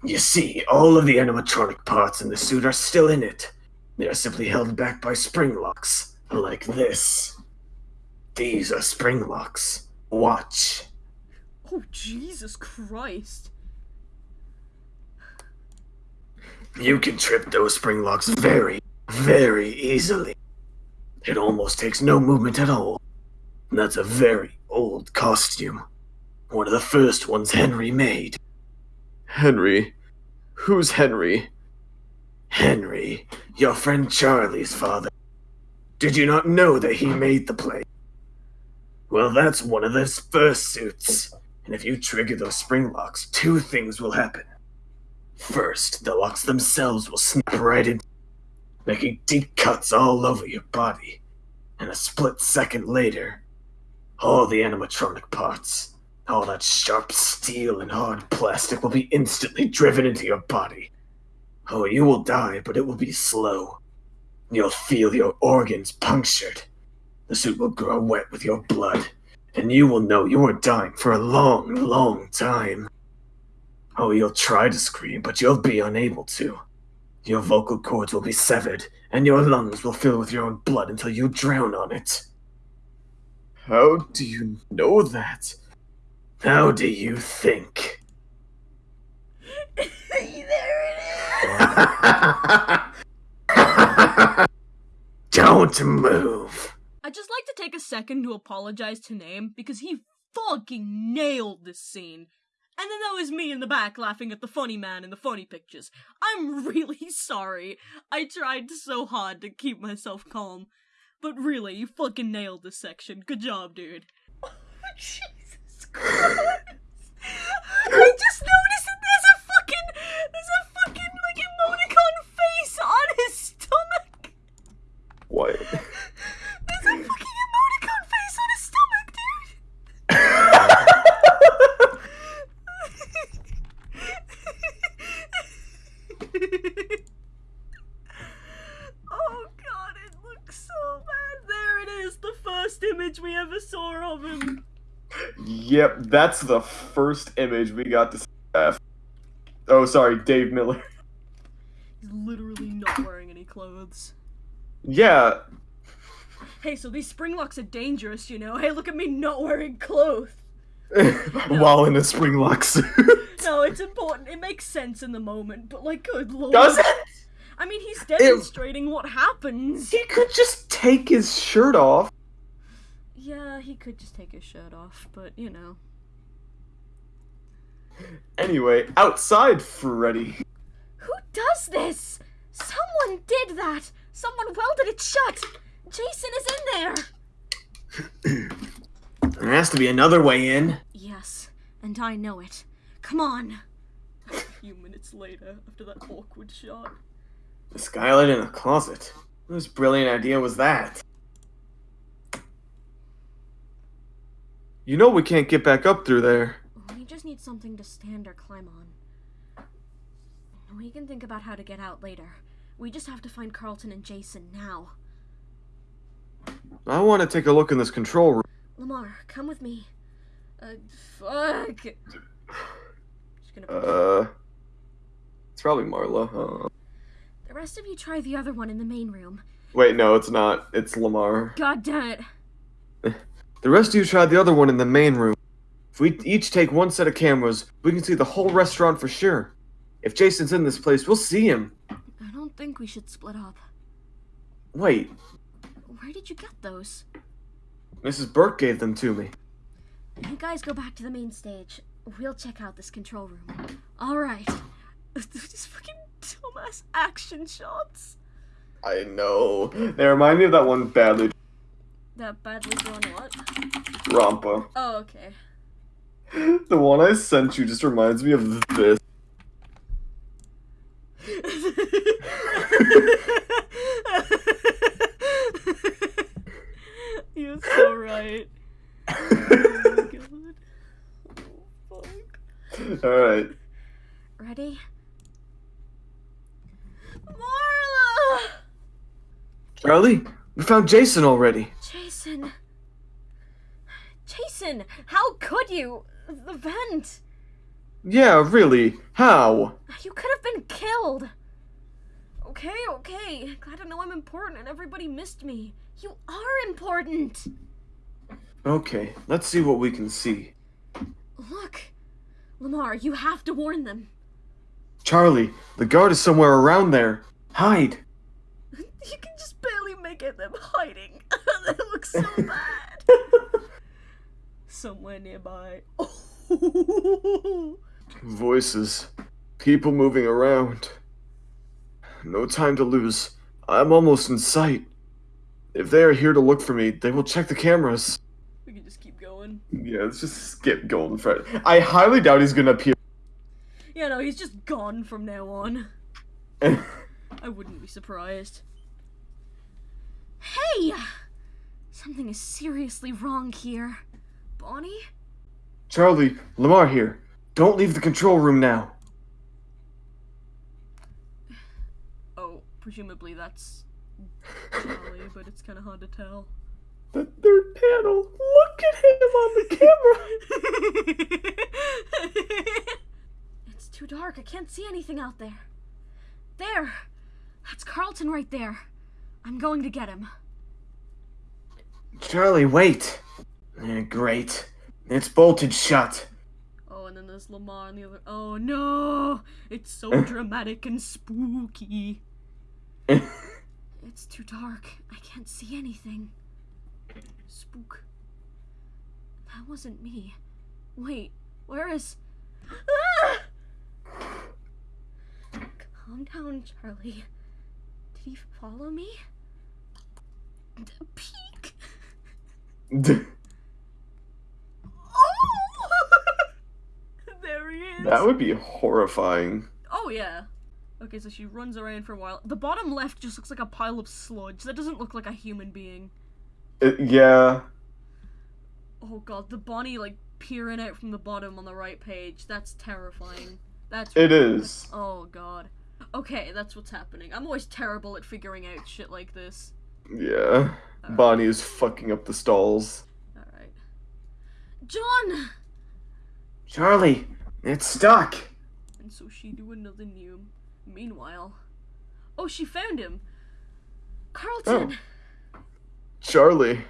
You see, all of the animatronic parts in the suit are still in it. They are simply held back by spring locks, like this. These are spring locks. Watch.
Oh, Jesus Christ.
You can trip those spring locks very, very easily. It almost takes no movement at all. That's a very old costume. One of the first ones Henry made. Henry? Who's Henry? Henry, your friend Charlie's father. Did you not know that he made the play? Well, that's one of those first suits. And if you trigger those spring locks, two things will happen. First, the locks themselves will snap right in, making deep cuts all over your body. And a split second later, all the animatronic parts, all that sharp steel and hard plastic will be instantly driven into your body. Oh, you will die, but it will be slow. You'll feel your organs punctured. The suit will grow wet with your blood, and you will know you are dying for a long, long time. Oh, you'll try to scream, but you'll be unable to. Your vocal cords will be severed, and your lungs will fill with your own blood until you drown on it. How do you know that? How do you think?
there it is.
Don't move.
I'd just like to take a second to apologize to Name because he fucking nailed this scene. And then there was me in the back laughing at the funny man in the funny pictures. I'm really sorry. I tried so hard to keep myself calm. But really, you fucking nailed this section. Good job, dude. Oh, Jesus Christ. I just noticed that there's a fucking there's a fucking like emoticon face on his stomach.
What?
Image we ever saw of him.
Yep, that's the first image we got to see. Oh, sorry, Dave Miller.
He's literally not wearing any clothes.
Yeah,
Hey, so these spring locks are dangerous, you know. Hey, look at me not wearing clothes.
while in a spring lock suit.
No, it's important. It makes sense in the moment, but like, good lord.
Does it?
I mean, he's demonstrating what happens.
He could just take his shirt off.
Yeah, he could just take his shirt off, but you know.
Anyway, outside Freddy.
Who does this? Someone did that. Someone welded it shut. Jason is in there.
There has to be another way in.
Yes, and I know it. Come on. A few minutes later, after that awkward shot.
The skylight in a closet. Whose brilliant idea was that? You know we can't get back up through there.
We just need something to stand or climb on. We can think about how to get out later. We just have to find Carlton and Jason now.
I want to take a look in this control room.
Lamar, come with me. Uh, fuck.
Uh, it's probably Marla. Uh,
The rest of you try the other one in the main room.
wait, no, it's not. It's Lamar.
God damn it.
The rest of you try the other one in the main room. If we each take one set of cameras, we can see the whole restaurant for sure. If Jason's in this place, we'll see him.
I don't think we should split up.
Wait,
Where did you get those?
Mrs. Burke gave them to me.
You guys go back to the main stage. We'll check out this control room. Alright. These fucking dumbass action shots.
I know. They remind me of that one badly
That badly drawn what?
Rampa.
Oh, okay.
The one I sent you just reminds me of this.
You're so right. Oh. Oh.
Alright.
Ready? Marla!
Charlie, we found Jason already.
Jason. Jason, how could you? The vent.
Yeah, really. How?
You could have been killed. Okay, okay. Glad to know I'm important and everybody missed me. You are important.
Okay, let's see what we can see.
Look. Lamar, you have to warn them.
Charlie, the guard is somewhere around there. Hide.
You can just barely make out them hiding. they look so bad. Somewhere nearby.
Voices. People moving around. No time to lose. I'm almost in sight. If they are here to look for me, they will check the cameras.
we can just keep going.
Yeah, let's just skip Golden Fred. I highly doubt he's gonna appear.
Yeah, no, he's just gone from now on. I wouldn't be surprised. Hey! Something is seriously wrong here. Bonnie?
Charlie, Lamar here. Don't leave the control room now.
Oh, presumably that's Charlie, but it's kind of hard to tell.
the third panel. Look at him on the camera.
it's too dark. I can't see anything out there. There! That's Carlton right there. I'm going to get him.
Charlie, wait. Eh, great. It's bolted shut.
Oh, and then there's Lamar on the other. Oh no! It's so dramatic and spooky. It's too dark. I can't see anything. Spook. That wasn't me. Wait, where is. Ah! Calm down, Charlie. Did he follow me? Peek! Oh! there he is!
that would be horrifying.
Oh yeah. Okay, so she runs around for a while. The bottom left just looks like a pile of sludge. That doesn't look like a human being.
Uh, yeah.
Oh god, the Bonnie like peering out from the bottom on the right page. That's terrifying. That's
It is.
Oh god. Okay, that's what's happening. I'm always terrible at figuring out shit like this.
Yeah. Bonnie is fucking up the stalls.
Alright. John!
Charlie, it's stuck.
And so she do another new. Meanwhile. Oh, she found him! Carlton! Oh.
Charlie.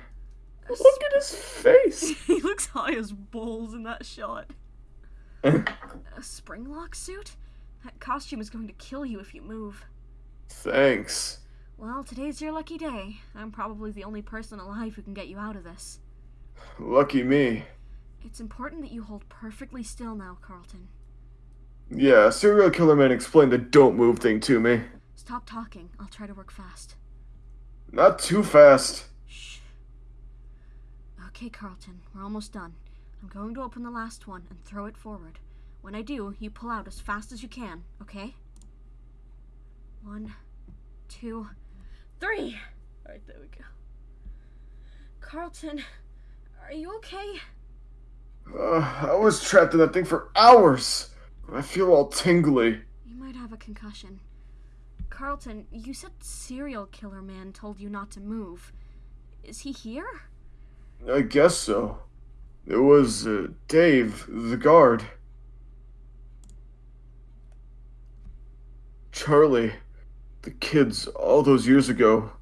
Look at his face.
he looks high as balls in that shot. A springlock suit? That costume is going to kill you if you move.
Thanks.
Well, today's your lucky day. I'm probably the only person alive who can get you out of this.
Lucky me.
It's important that you hold perfectly still now, Carlton.
Yeah, serial killer man explained the don't move thing to me.
Stop talking. I'll try to work fast.
Not too fast.
Shh. Okay, Carlton, we're almost done. I'm going to open the last one and throw it forward. When I do, you pull out as fast as you can, okay? One, two, three! Alright, there we go. Carlton, are you okay?
Uh, I was trapped in that thing for hours. I feel all tingly.
You might have a concussion. Carlton, you said serial killer man told you not to move. Is he here?
I guess so. It was uh, Dave, the guard. Charlie, the kids all those years ago.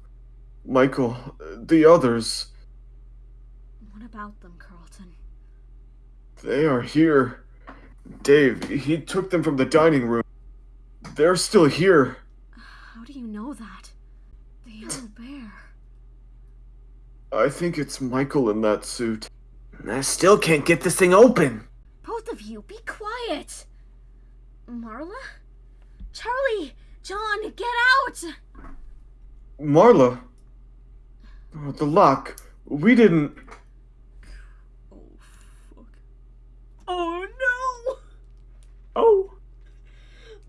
Michael, the others.
What about them, Carlton?
They are here. Dave, he took them from the dining room. They're still here.
How do you know that? The yellow bear.
I think it's Michael in that suit.
I still can't get this thing open.
Both of you, be quiet! Marla? Charlie! John, get out!
Marla. The lock. We didn't.
Oh, fuck. Oh, no!
Oh.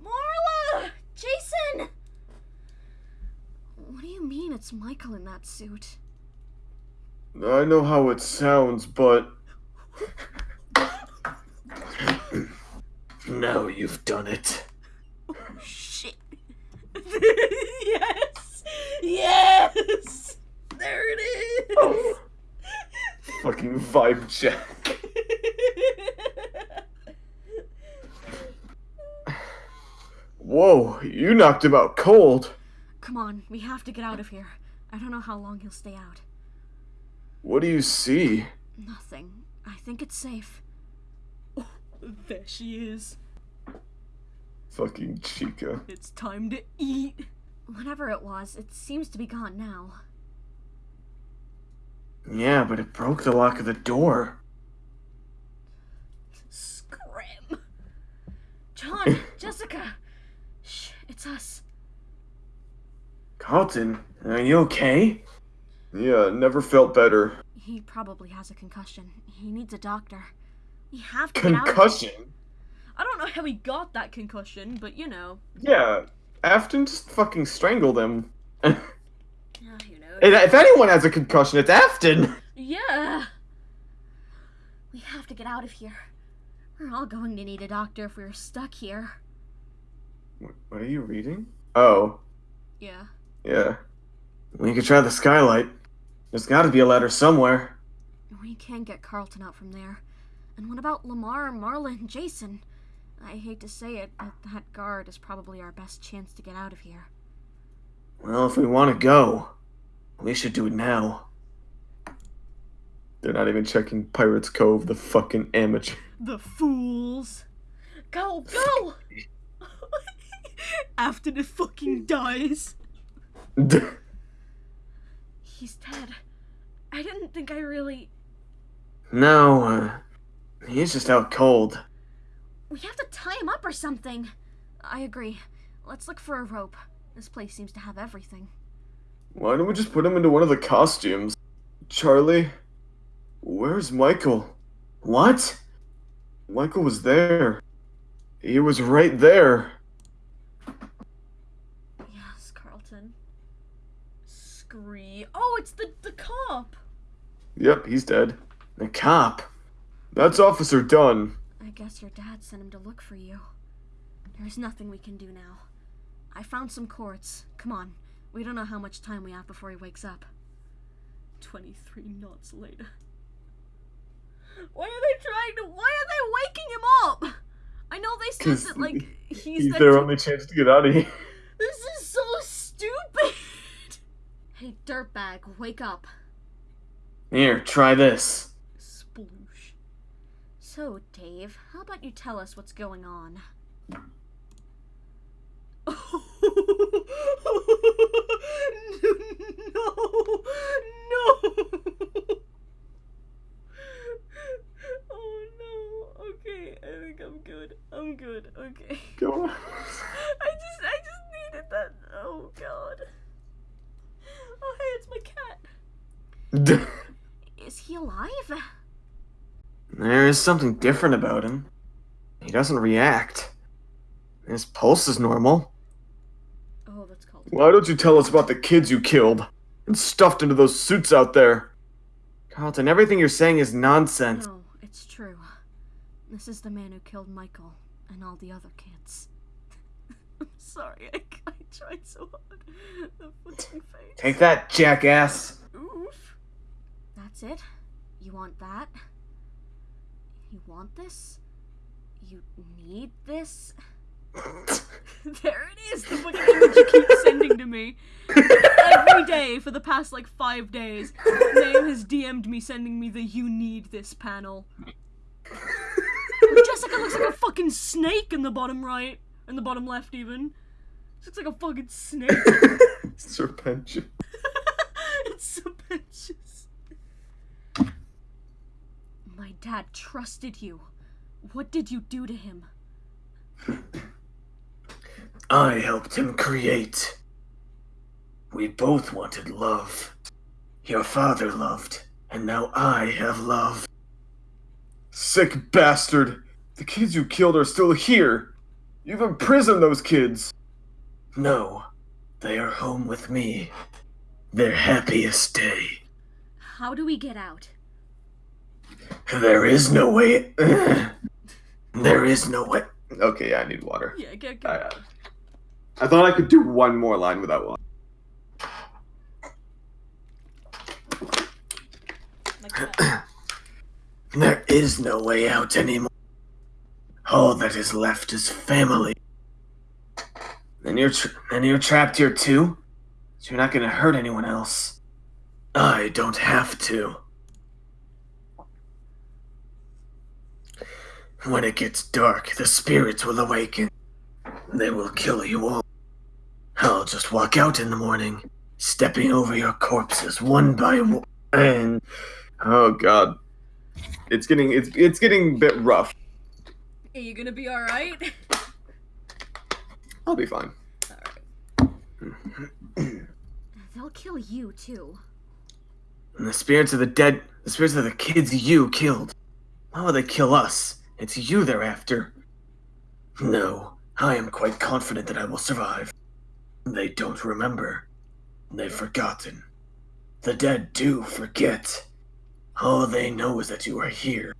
Marla! Jason! What do you mean it's Michael in that suit?
I know how it sounds, but. now you've done it.
Shit. yes! Yes! There it is!
Oh. Fucking vibe check. Whoa, you knocked him out cold.
Come on, we have to get out of here. I don't know how long he'll stay out.
What do you see?
Nothing. I think it's safe. Oh, there she is.
Fucking Chica.
It's time to eat. Whatever it was, it seems to be gone now.
Yeah, but it broke the lock of the door.
Scram. John, Jessica. Shh, it's us.
Carlton, are you okay? Yeah, never felt better.
He probably has a concussion. He needs a doctor. We have to get out.
Concussion?
I don't know how he got that concussion, but you know.
Yeah, Afton just fucking strangled him.
Yeah, you know.
And if anyone has a concussion, it's Afton!
Yeah. We have to get out of here. We're all going to need a doctor if we're stuck here.
What, what are you reading? Oh,
Yeah.
yeah. We could try the skylight. There's gotta be a ladder somewhere.
We can't get Carlton out from there. And what about Lamar, Marla, and Jason? I hate to say it, but that guard is probably our best chance to get out of here.
Well, if we want to go, we should do it now. They're not even checking Pirates Cove, the fucking amateur.
The fools! Go, go! After the fucking dies. He's dead. I didn't think I really.
no, uh, he's just out cold.
We have to tie him up or something. I agree. Let's look for a rope. This place seems to have everything.
Why don't we just put him into one of the costumes? Charlie? Where's Michael? What? Michael was there. He was right there.
Yes, Carlton. Scree. Oh, it's the the cop.
Yep, he's dead. The cop. That's Officer Dunn.
I guess your dad sent him to look for you. There's nothing we can do now. I found some cords. Come on. We don't know how much time we have before he wakes up. 23 knots later. Why are they trying to. Why are they waking him up? I know they said that, like, he's,
He's their only chance to get out of here.
This is so stupid! hey, dirtbag, wake up.
Here, try this.
Sploosh. So, Dave, how about you tell us what's going on? no, no. Oh no. Okay, I think I'm good. I'm good. Okay.
Go on.
I just, I just needed that. Oh god. Oh hey, it's my cat. Is he alive?
there is something different about him. He doesn't react. His pulse is normal.
That's called.
Why don't you tell us about the kids you killed and stuffed into those suits out there? Carlton, everything you're saying is nonsense.
No, it's true. This is the man who killed Michael and all the other kids. I'm sorry, I, I tried so hard. The fucking face.
Take that, jackass.
Oof. That's it? You want that? You want this? You need this? there it is, the fucking image you keep sending to me. Every day for the past like five days. Name has DM'd me sending me the you need this panel. Jessica looks like a fucking snake in the bottom right. In the bottom left even. She looks like a fucking snake.
Serpentine.
it's so precious. My dad trusted you. What did you do to him?
I helped him create We both wanted love. Your father loved, and now I have love.
Sick bastard! The kids you killed are still here! You've imprisoned those kids!
No, they are home with me. Their happiest day.
How do we get out?
There is no way. there is no way.
Okay, yeah, I need water.
Yeah, get, get
I, thought I could do one more line without water.
Like.
There is no way out anymore. All that is left is family. And you're tra- and you're trapped here too. So you're not gonna hurt anyone else. I don't have to. When it gets dark, the spirits will awaken. They will kill you all. I'll just walk out in the morning, stepping over your corpses one by one. And
Oh god. It's getting it's it's getting a bit rough.
Are you gonna be alright?
I'll be fine.
They'll kill you too.
And the spirits of the dead, the spirits of the kids you killed. Why will they kill us? It's you they're after. No, I am quite confident that I will survive. They don't remember. They've forgotten. The dead do forget. All they know is that you are here,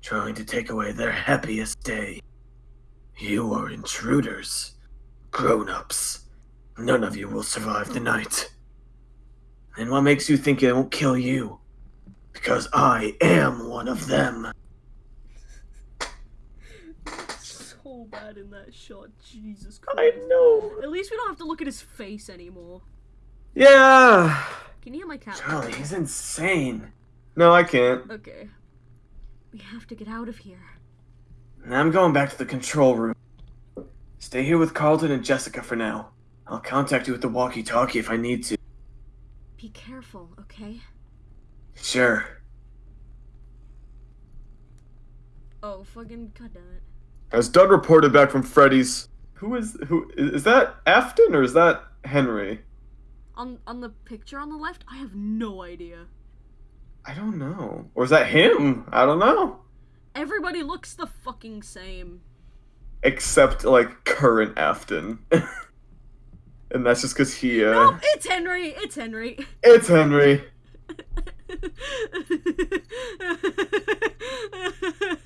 trying to take away their happiest day. You are intruders. Grown ups. None of you will survive the night. And what makes you think it won't kill you? Because I am one of them.
So bad in that shot, Jesus Christ.
I know.
At least we don't have to look at his face anymore.
Yeah.
Can you hear my cat?
Charlie, he's insane.
No, I can't.
Okay. We have to get out of here.
Now I'm going back to the control room. Stay here with Carlton and Jessica for now. I'll contact you with the walkie talkie if I need to.
Be careful, okay?
Sure.
Oh, fucking goddamn it.
Has Doug reported back from Freddy's? Who is who is is that Afton or is that Henry?
On on the picture on the left, I have no idea.
I don't know. Or is that him? I don't know.
Everybody looks the fucking same.
Except like current Afton. and that's just because he uh
No, it's Henry. It's Henry.
it's Henry.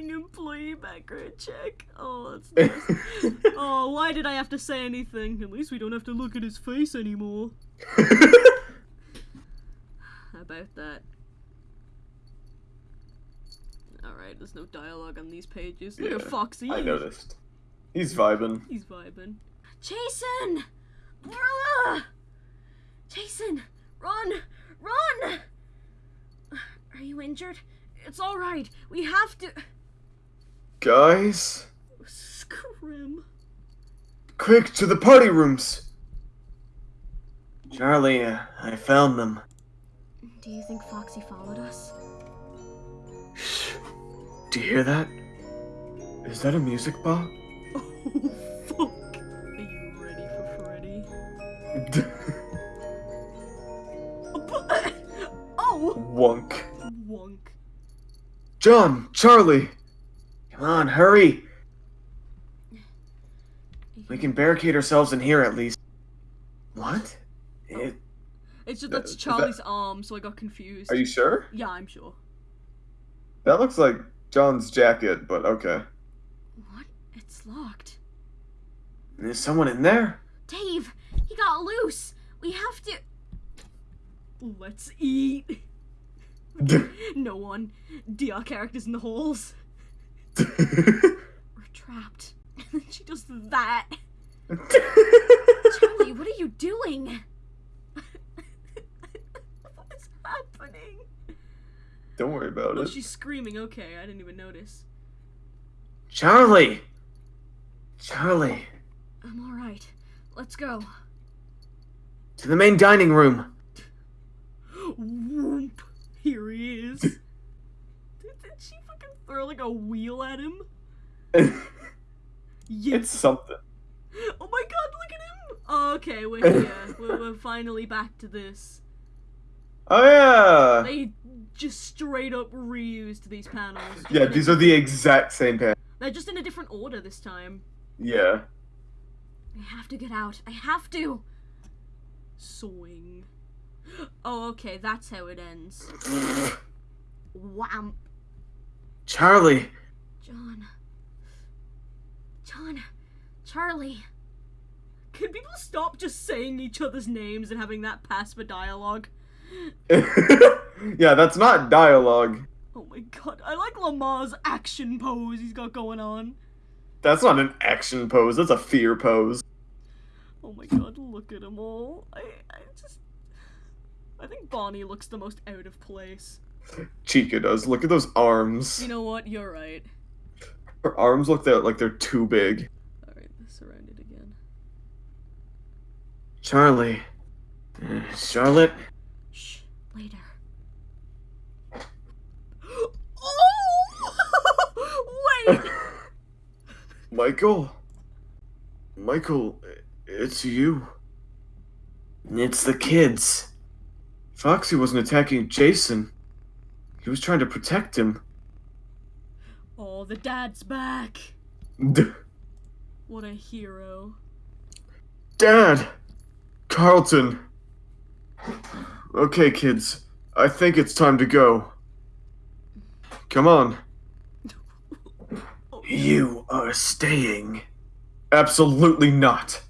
fucking employee background check. Oh, that's nice. oh, why did I have to say anything? At least we don't have to look at his face anymore. How about that? Alright, there's no dialogue on these pages. Look at Foxy.
I noticed. He's vibing.
He's vibing. Jason! Marla! Jason! Run! Run! Are you injured? It's alright. We have to.
Guys,
Scrim.
quick to the party rooms.
Charlie, uh, I found them.
Do you think Foxy followed us?
Shh. Do you hear that?
Is that a music box?
Oh, fuck. Are you ready for Freddy? oh!
Wonk.
Wonk.
John, Charlie.
Come on, hurry. We can barricade ourselves in here at least. What? It,
It's just
Uh,
that's
that-
Charlie's arm, so I got confused.
Are you sure?
Yeah, I'm sure.
That looks like John's jacket, but okay.
What? It's locked.
there's someone in there?
Dave, he got loose. We have to. Let's eat. No one. DR characters in the holes. We're trapped. And then she does that. Charlie, what are you doing? What's happening?
Don't worry about
Oh,
it.
she's screaming. Okay, I didn't even notice.
Charlie! Charlie!
I'm alright. Let's go.
To the main dining room.
Whoop. Here he is. Throw like a wheel at him? Yes.
it's something.
Oh my god, look at him! Oh, okay, we're here. we're, we're finally back to this.
Oh yeah.
They just straight up reused these panels.
Yeah, these are the exact same pan.
They're just in a different order this time.
Yeah.
I have to get out. I have to. Swing. Oh, okay, that's how it ends. Wham.
Charlie,
John. John. Charlie. Can people stop just saying each other's names and having that pass for dialogue?
yeah, that's not dialogue.
Oh my god, I like Lamar's action pose he's got going on.
That's not an action pose. That's a fear pose.
Oh my god, look at them all. I, I just. I think Bonnie looks the most out of place.
Chica does. Look at those arms.
You know what? You're right.
Her arms look that like they're too big.
Alright, surrounded again.
Charlie, uh, Charlotte.
Shh, later. oh! Wait!
Michael? Michael, it's you. It's the kids. Foxy wasn't attacking Jason. He was trying to protect him.
Oh, the dad's back. What a hero.
Dad! Carlton! Okay, kids. I think it's time to go. Come on.
Oh,
You are staying.
Absolutely not.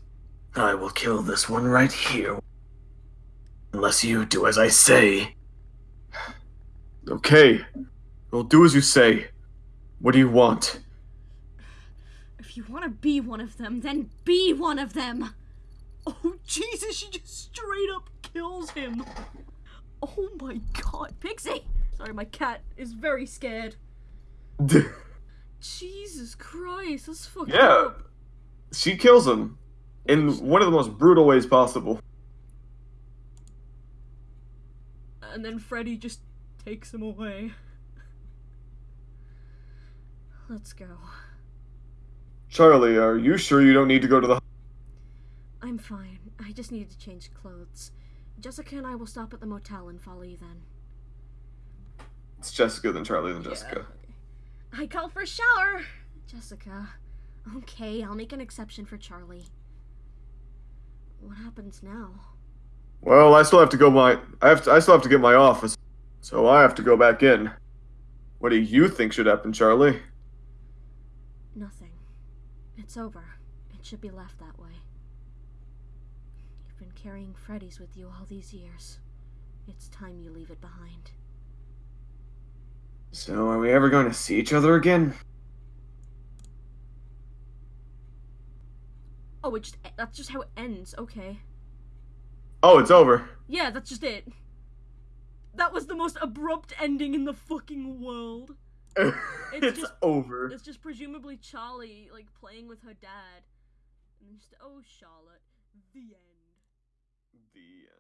I will kill this one right here. Unless you do as I say.
Okay. I'll do as you say. What do you want?
If you want to be one of them, then be one of them. Oh, Jesus, she just straight up kills him. Oh my god. Pixie! Sorry, my cat is very scared. Jesus Christ, that's fucked
Yeah.
up.
she kills him in one of the most brutal ways possible.
And then Freddy just takes him away. Let's go.
Charlie, are you sure you don't need to go to the
I'm fine. I just need to change clothes. Jessica and I will stop at the motel and follow you then.
It's Jessica then Charlie then Jessica.
I call for a shower. Jessica. Okay, I'll make an exception for Charlie. What happens now?
Well, I still have to go my I have to, I still have to get my office. So I have to go back in. What do you think should happen, Charlie?
Nothing. It's over. It should be left that way. You've been carrying Freddy's with you all these years. It's time you leave it behind.
So, are we ever going to see each other again?
Oh, it just, that's just how it ends. Okay.
Oh, it's over.
Yeah, that's just it. That was the most abrupt ending in the fucking world.
it's, it's
just,
over.
It's just presumably Charlie like playing with her dad, and just oh Charlotte, the end. The end.